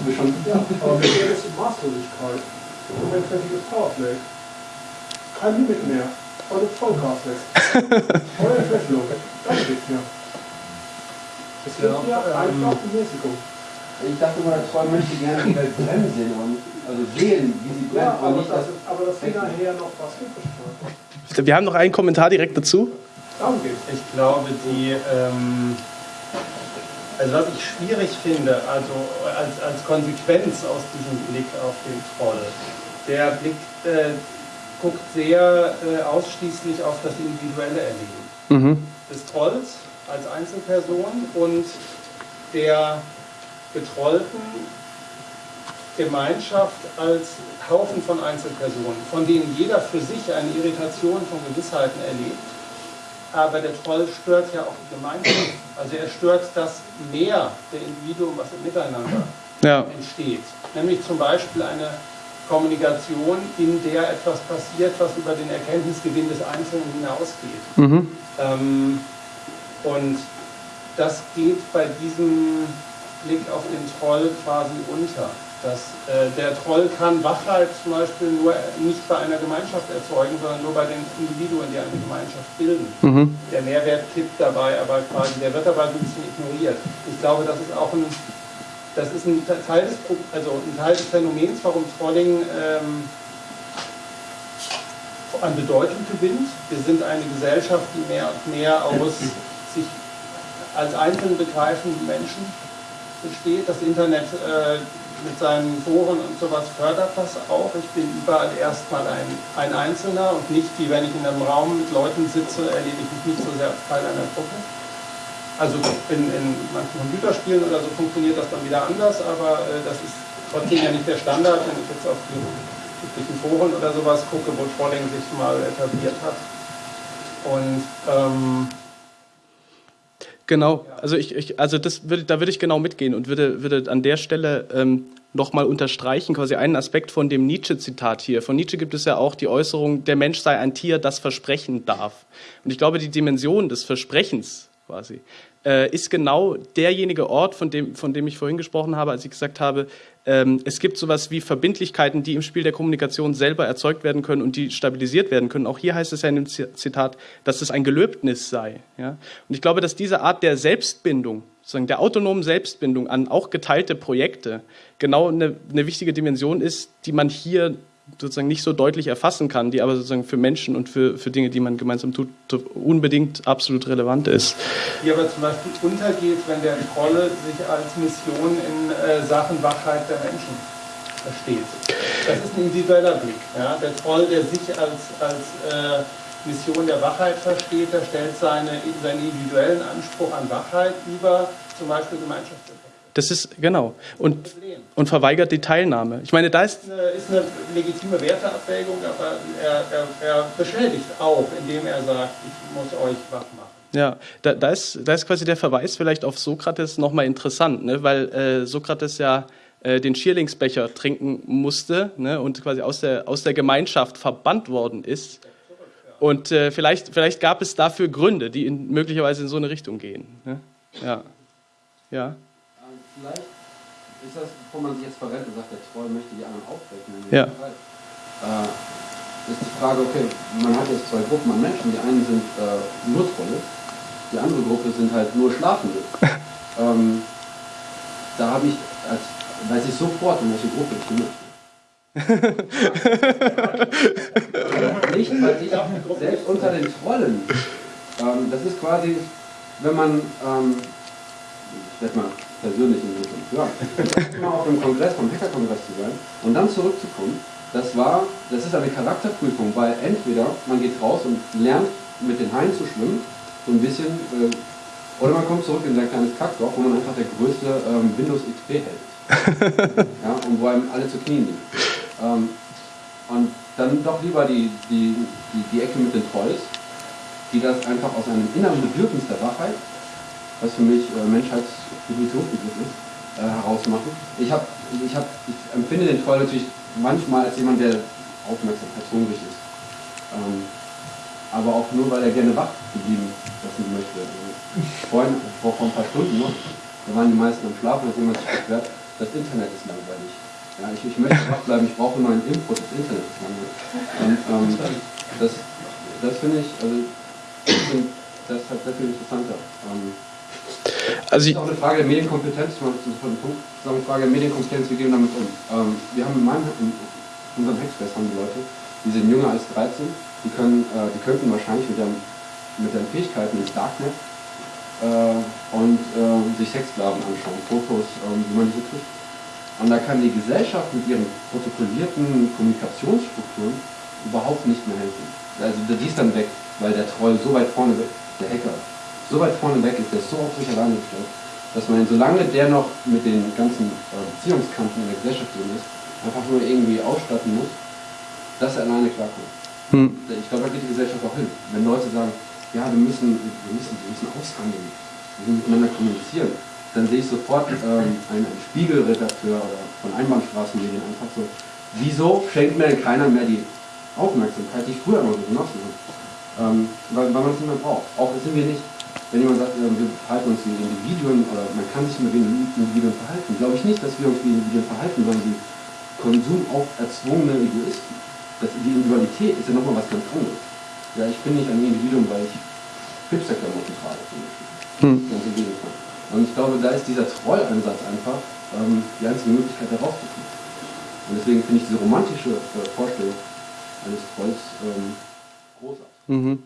Das schon ja, aber mit der ist die Maßlosigkeit. Und ein fertiges Powerplay. Kein Limit mehr. Und ein Vollgas lässt. Volle Entschlüsselung. Das geht's mir. Es geht ja einfach um Mäßigung. Ich dachte immer, der Troll möchte gerne die Welt brennen sehen und also sehen, wie sie brennt. Ja, aber, nicht das, das, aber das nachher noch was übrig. Wir haben noch einen Kommentar direkt dazu. Ich glaube, die, ähm, also was ich schwierig finde, also als, als Konsequenz aus diesem Blick auf den Troll, der Blick äh, guckt sehr äh, ausschließlich auf das individuelle Erleben mhm. des Trolls als Einzelperson und der getrollten Gemeinschaft als Haufen von Einzelpersonen, von denen jeder für sich eine Irritation von Gewissheiten erlebt. Aber der Troll stört ja auch die Gemeinschaft. Also er stört das Mehr der Individuen, was im Miteinander ja. entsteht. Nämlich zum Beispiel eine Kommunikation, in der etwas passiert, was über den Erkenntnisgewinn des Einzelnen hinausgeht. Mhm. Ähm, und das geht bei diesem Blick auf den Troll quasi unter. Dass, äh, der Troll kann Wachheit zum Beispiel nur nicht bei einer Gemeinschaft erzeugen, sondern nur bei den Individuen, die eine Gemeinschaft bilden. Mhm. Der Mehrwert kippt dabei, aber quasi, der wird dabei ein bisschen ignoriert. Ich glaube, das ist auch ein, das ist ein Teil des, also ein Teil des Phänomens, warum Trolling ähm, an Bedeutung gewinnt. Wir sind eine Gesellschaft, die mehr und mehr aus sich als einzeln begreifenden Menschen besteht. Das Internet äh, mit seinen Foren und sowas fördert das auch. Ich bin überall erstmal ein, ein Einzelner und nicht wie wenn ich in einem Raum mit Leuten sitze, erlebe ich mich nicht so sehr als Teil einer Gruppe. Also in, in manchen Computerspielen oder so funktioniert das dann wieder anders, aber äh, das ist trotzdem ja nicht der Standard, wenn ich jetzt auf die üblichen Foren oder sowas gucke, wo Trolling sich mal etabliert hat. Und ähm, Genau, also ich, ich also das würde, da würde ich genau mitgehen und würde, würde an der Stelle ähm, nochmal unterstreichen, quasi einen Aspekt von dem Nietzsche-Zitat hier. Von Nietzsche gibt es ja auch die Äußerung, der Mensch sei ein Tier, das versprechen darf. Und ich glaube, die Dimension des Versprechens quasi äh, ist genau derjenige Ort, von dem, von dem ich vorhin gesprochen habe, als ich gesagt habe, ähm, es gibt sowas wie Verbindlichkeiten, die im Spiel der Kommunikation selber erzeugt werden können und die stabilisiert werden können. Auch hier heißt es ja in dem Zitat, dass es ein Gelöbnis sei. Ja? Und ich glaube, dass diese Art der Selbstbindung, sozusagen der autonomen Selbstbindung an auch geteilte Projekte, genau eine, eine wichtige Dimension ist, die man hier sozusagen nicht so deutlich erfassen kann, die aber sozusagen für Menschen und für, für Dinge, die man gemeinsam tut, unbedingt absolut relevant ist. Die aber zum Beispiel untergeht, wenn der Trolle sich als Mission in äh, Sachen Wachheit der Menschen versteht. Das ist ein individueller Blick. Ja? Der Troll, der sich als, als äh, Mission der Wachheit versteht, der stellt seine, seinen individuellen Anspruch an Wachheit über zum Beispiel Gemeinschaftswirtschaft. Das ist, genau. Und, und verweigert die Teilnahme. Ich meine, da ist. Ist eine, ist eine legitime Werteabwägung, aber er, er, er beschädigt auch, indem er sagt, ich muss euch wach machen. Ja, da, da, ist, da ist quasi der Verweis vielleicht auf Sokrates nochmal interessant, ne? weil äh, Sokrates ja äh, den Schierlingsbecher trinken musste ne? und quasi aus der, aus der Gemeinschaft verbannt worden ist. Und äh, vielleicht, vielleicht gab es dafür Gründe, die in, möglicherweise in so eine Richtung gehen. Ne? Ja. Ja vielleicht ist das, bevor man sich jetzt verrennt und sagt, der Troll möchte die anderen aufwecken. Ja. Äh, ist die Frage, okay, man hat jetzt zwei Gruppen an Menschen. Die einen sind äh, nur Trolle, die andere Gruppe sind halt nur Schlafende. ähm, da habe ich, als, weiß ich sofort, in welche Gruppe ich bin. nicht, weil ich selbst unter den Trollen, ähm, das ist quasi, wenn man, ähm, ich werde mal persönlich in Richtung. Ja, mal auf dem Kongress, vom Hackerkongress zu sein und dann zurückzukommen, das war, das ist eine Charakterprüfung, weil entweder man geht raus und lernt mit den Haien zu schwimmen, so ein bisschen, äh, oder man kommt zurück in sein kleines Kackdorf, wo man einfach der größte ähm, Windows XP hält. ja, und wo einem alle zu Knien liegen. Ähm, und dann doch lieber die, die, die, die Ecke mit den Trolls, die das einfach aus einem inneren Bedürfnis der Wachheit was für mich äh, Menschheitsdefinitionsbegriff ist, äh, herausmachen. Ich, hab, ich, hab, ich empfinde den Troll natürlich manchmal als jemand, der aufmerksamkeitshungrig ist. Ähm, aber auch nur, weil er gerne wach geblieben lassen möchte. Also vorhin, vor, vor ein paar Stunden noch, da waren die meisten am Schlafen, hat jemand sich beschwert, das Internet ist langweilig. Ja, ich, ich möchte wach bleiben, ich brauche neuen Input, das Internet ist langweilig. Und ähm, das, das finde ich, also ich find, das halt sehr viel interessanter. Ähm, also das ist auch eine Frage der Medienkompetenz, ich meine, das ist Punkt, das ist auch eine Frage der Medienkompetenz, wie gehen wir damit um? Ähm, wir haben in, meinem, in unserem Hackspace haben die Leute, die sind jünger als 13, die, können, äh, die könnten wahrscheinlich mit ihren, mit ihren Fähigkeiten ins Darknet äh, und äh, sich Sexsklaven anschauen, Fotos, ähm, wie man diese kriegt. Und da kann die Gesellschaft mit ihren protokollierten Kommunikationsstrukturen überhaupt nicht mehr helfen. Also die ist dann weg, weil der Troll so weit vorne weg, der Hacker, so weit vorne weg ist, der ist so auf sich alleine gestellt, dass man, solange der noch mit den ganzen äh, Beziehungskanten in der Gesellschaft drin ist, einfach nur irgendwie ausstatten muss, dass er alleine klarkommt. Hm. Ich glaube, da geht die Gesellschaft auch hin. Wenn Leute sagen, ja, wir müssen, wir müssen, wir müssen aushandeln, wir müssen miteinander kommunizieren, dann sehe ich sofort ähm, einen, einen Spiegelredakteur oder von Einbahnstraßenmedien einfach so, wieso schenkt mir denn keiner mehr die Aufmerksamkeit, die ich früher so genossen habe? Ähm, weil, weil man es nicht mehr braucht. Auch sind wir nicht, wenn jemand sagt, wir verhalten uns wie Individuen oder man kann sich mit Individuen verhalten, glaube ich nicht, dass wir uns wie Individuen verhalten, sondern wie Konsum auf erzwungene Egoisten. Das, die Individualität ist ja nochmal was ganz anderes. Ja, ich bin nicht ein Individuum, weil ich Hipsterklamotten trage zum Beispiel. Hm. Ganz im Gegenteil. Und ich glaube, da ist dieser Trollansatz einfach ähm, die einzige Möglichkeit, da rauszukommen. Und deswegen finde ich diese romantische äh, Vorstellung eines Trolls ähm, großartig. Mhm.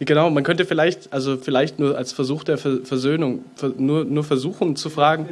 Genau, man könnte vielleicht, also vielleicht nur als Versuch der Versöhnung, nur, nur versuchen zu fragen.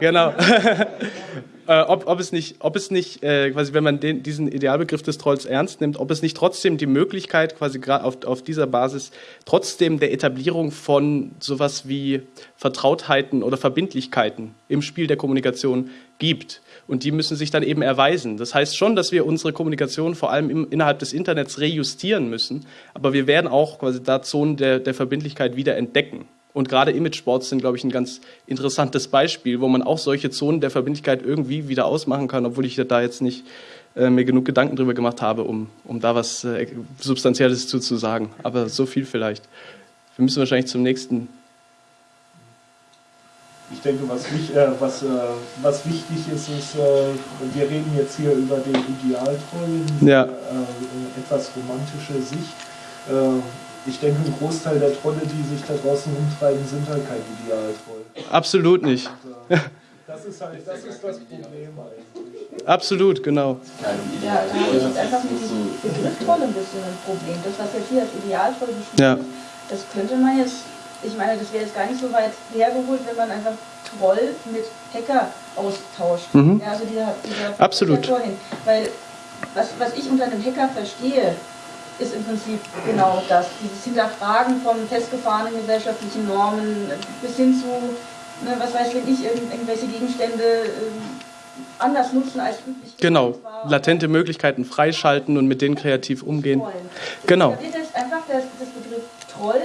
Genau. äh, ob, ob, es nicht, ob es nicht äh, quasi, wenn man den, diesen Idealbegriff des Trolls ernst nimmt, ob es nicht trotzdem die Möglichkeit, quasi gerade auf, auf dieser Basis, trotzdem der Etablierung von sowas wie Vertrautheiten oder Verbindlichkeiten im Spiel der Kommunikation gibt. Und die müssen sich dann eben erweisen. Das heißt schon, dass wir unsere Kommunikation vor allem im, innerhalb des Internets rejustieren müssen, aber wir werden auch quasi da Zonen der, der Verbindlichkeit wieder entdecken. Und gerade Image-Sports sind, glaube ich, ein ganz interessantes Beispiel, wo man auch solche Zonen der Verbindlichkeit irgendwie wieder ausmachen kann, obwohl ich da jetzt nicht äh, mir genug Gedanken drüber gemacht habe, um, um da was äh, Substanzielles zu. Aber so viel vielleicht. Wir müssen wahrscheinlich zum nächsten. Ich denke, was, äh, was, äh, was wichtig ist, ist, äh, wir reden jetzt hier über den Idealtroll, ja. Äh, etwas romantische Sicht ich denke, ein Großteil der Trolle, die sich da draußen umtreiben, sind halt kein Idealtroll. Absolut nicht. Und, äh, das ist halt das, ist das Problem eigentlich. Absolut, genau. Ja, da habe ich jetzt einfach mit diesem Begriff Troll ein bisschen ein Problem. Das, was jetzt hier als Idealtroll beschrieben ja. das könnte man jetzt, ich meine, das wäre jetzt gar nicht so weit hergeholt, wenn man einfach Troll mit Hacker austauscht. Mhm. Ja, also dieser, dieser Absolut. Vorhin. Weil was, was ich unter einem Hacker verstehe, ist im Prinzip genau das. Dieses Hinterfragen von festgefahrenen gesellschaftlichen Normen bis hin zu, ne, was weiß ich, irgendwelche Gegenstände äh, anders nutzen als üblich. Genau, latente Möglichkeiten freischalten und mit denen kreativ umgehen. Trollen. Genau. Da wird jetzt einfach das, das Begriff Troll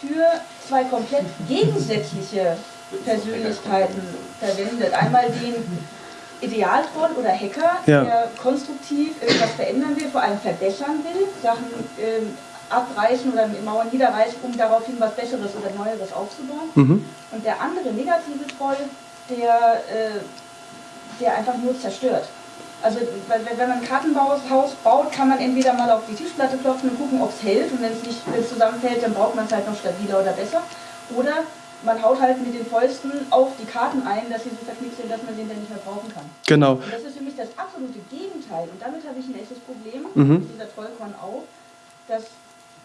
für zwei komplett gegensätzliche Persönlichkeiten verwendet. Einmal den Idealtroll oder Hacker, ja. der konstruktiv irgendwas verändern will, vor allem verbessern will, Sachen ähm, abreißen oder Mauern niederreißen, um daraufhin was Besseres oder Neueres aufzubauen. Mhm. Und der andere negative Troll, der, äh, der einfach nur zerstört. Also wenn man ein Kartenhaus baut, kann man entweder mal auf die Tischplatte klopfen und gucken, ob es hält. Und wenn es nicht zusammenfällt, dann braucht man es halt noch stabiler oder besser. Oder man haut halt mit den Fäusten auf die Karten ein, dass sie so verknickt sind, dass man den dann nicht mehr brauchen kann. Genau. Und das ist für mich das absolute Gegenteil. Und damit habe ich ein echtes Problem, mhm. dieser Trollkorn auch, dass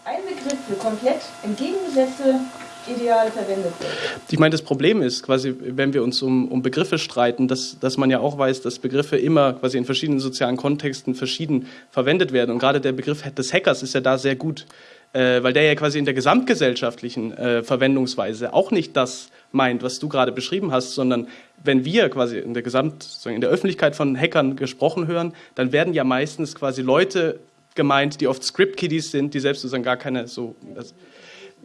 ein Begriff für komplett entgegengesetzte Ideale verwendet wird. Ich meine, das Problem ist quasi, wenn wir uns um, um Begriffe streiten, dass, dass man ja auch weiß, dass Begriffe immer quasi in verschiedenen sozialen Kontexten verschieden verwendet werden. Und gerade der Begriff des Hackers ist ja da sehr gut äh, weil der ja quasi in der gesamtgesellschaftlichen äh, Verwendungsweise auch nicht das meint, was du gerade beschrieben hast, sondern wenn wir quasi in der Gesamt, in der Öffentlichkeit von Hackern gesprochen hören, dann werden ja meistens quasi Leute gemeint, die oft Script-Kiddies sind, die selbst sozusagen gar keine so. Das,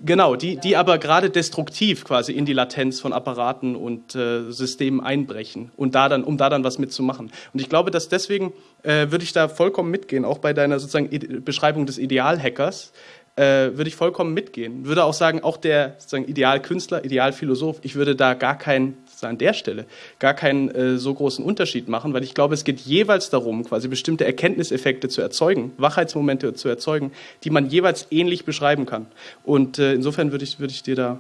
Genau, die, die aber gerade destruktiv quasi in die Latenz von Apparaten und äh, Systemen einbrechen und da dann, um da dann was mitzumachen. Und ich glaube, dass deswegen äh, würde ich da vollkommen mitgehen, auch bei deiner sozusagen Beschreibung des Idealhackers, äh, würde ich vollkommen mitgehen. Würde auch sagen, auch der sozusagen Idealkünstler, Idealphilosoph, ich würde da gar keinen, an der Stelle, gar keinen äh, so großen Unterschied machen, weil ich glaube, es geht jeweils darum, quasi bestimmte Erkenntniseffekte zu erzeugen, Wachheitsmomente zu erzeugen, die man jeweils ähnlich beschreiben kann. Und äh, insofern würde ich, würde ich dir da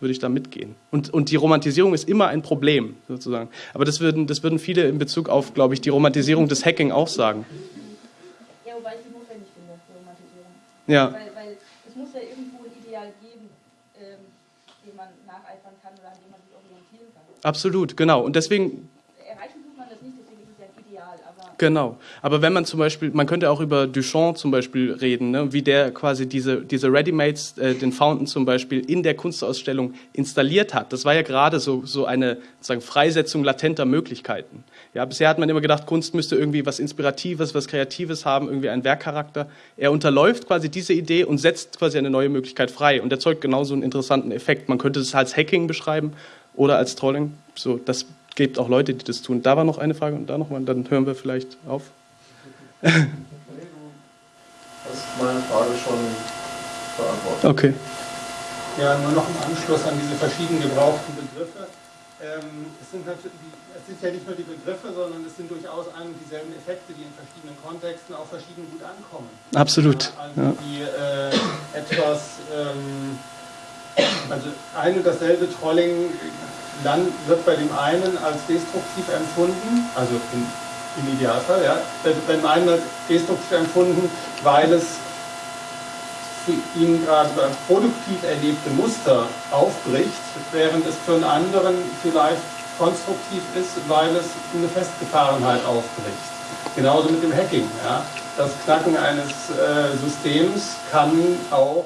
würde ich da mitgehen. Und, und die Romantisierung ist immer ein Problem, sozusagen. Aber das würden, das würden viele in Bezug auf, glaube ich, die Romantisierung des Hacking auch sagen. Ja, wobei ich die notwendig finde, die Romantisierung. Ja. Weil, weil es muss ja irgendwo ein Ideal geben, ähm, dem man nacheifern kann oder an dem man sich orientieren kann. Absolut, genau. Und deswegen Erreichen tut man das nicht, deswegen ist es ja ein Ideal. Aber Genau. Aber wenn man zum Beispiel, man könnte auch über Duchamp zum Beispiel reden, ne? wie der quasi diese, diese Readymates, äh, den Fountain zum Beispiel, in der Kunstausstellung installiert hat. Das war ja gerade so, so eine sozusagen Freisetzung latenter Möglichkeiten. Ja, bisher hat man immer gedacht, Kunst müsste irgendwie was Inspiratives, was Kreatives haben, irgendwie einen Werkcharakter. Er unterläuft quasi diese Idee und setzt quasi eine neue Möglichkeit frei und erzeugt genauso einen interessanten Effekt. Man könnte es als Hacking beschreiben oder als Trolling. So, das gibt auch Leute, die das tun. Da war noch eine Frage und da nochmal, dann hören wir vielleicht auf. Nee, du hast meine Frage schon beantwortet. Okay. Ja, nur noch im Anschluss an diese verschiedenen gebrauchten Begriffe. Ähm, es, sind natürlich, es sind ja nicht nur die Begriffe, sondern es sind durchaus ein und dieselben Effekte, die in verschiedenen Kontexten auch verschieden gut ankommen. Absolut. Ja, also Ja. die äh, etwas, ähm, also ein und dasselbe Trolling dann wird bei dem einen als destruktiv empfunden, also im, im Idealfall, ja, bei dem einen als destruktiv empfunden, weil es für ihn gerade ein produktiv erlebte Muster aufbricht, während es für einen anderen vielleicht konstruktiv ist, weil es eine Festgefahrenheit aufbricht. Genauso mit dem Hacking. Ja. Das Knacken eines äh, Systems kann auch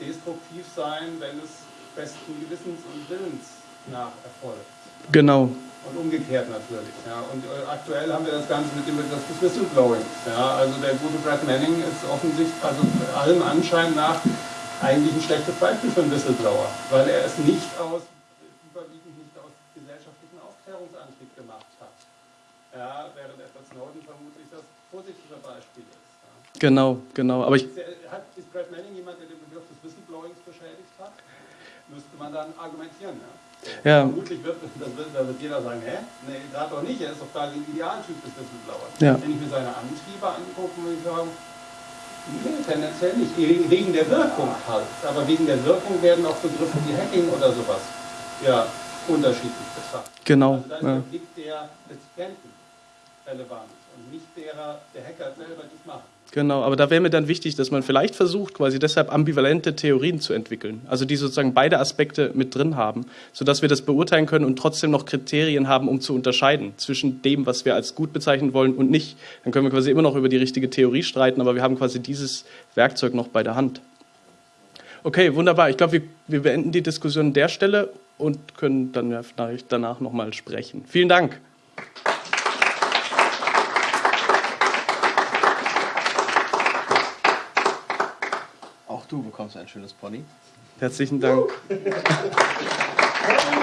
destruktiv sein, wenn es besten Gewissens und Willens nach erfolgt. Genau. Und umgekehrt natürlich. Ja. Und äh, aktuell haben wir das Ganze mit dem Begriff des Whistleblowing. Ja. Also der gute Brad Manning ist offensichtlich, also allem Anschein nach, eigentlich ein schlechtes Beispiel für einen Whistleblower, weil er es nicht aus, überwiegend nicht aus gesellschaftlichem Aufklärungsantrieb gemacht hat. Ja, während Edward Snowden vermutlich das positive Beispiel ist. Ja. Genau, genau. Aber ich, man dann argumentieren. Ja. ja, Vermutlich wird, das wird, da wird jeder sagen, hä? Nee, gerade doch nicht, er ist doch da ein Idealtyp des Whistleblowers. Ja. Wenn ich mir seine Antriebe angucke, würde ich sagen, nee, tendenziell nicht. Wegen der Wirkung halt. Aber wegen der Wirkung werden auch Begriffe wie Hacking oder sowas ja, unterschiedlich betrachtet. genau. Also da ist Ja. der Blick der Rezipienten relevant und nicht derer, der Hacker selber, die es machen. Genau, aber da wäre mir dann wichtig, dass man vielleicht versucht, quasi deshalb ambivalente Theorien zu entwickeln. Also die sozusagen beide Aspekte mit drin haben, sodass wir das beurteilen können und trotzdem noch Kriterien haben, um zu unterscheiden zwischen dem, was wir als gut bezeichnen wollen und nicht. Dann können wir quasi immer noch über die richtige Theorie streiten, aber wir haben quasi dieses Werkzeug noch bei der Hand. Okay, wunderbar. Ich glaube, wir, wir beenden die Diskussion an der Stelle und können dann danach nochmal sprechen. Vielen Dank. Du bekommst ein schönes Pony. Herzlichen Dank.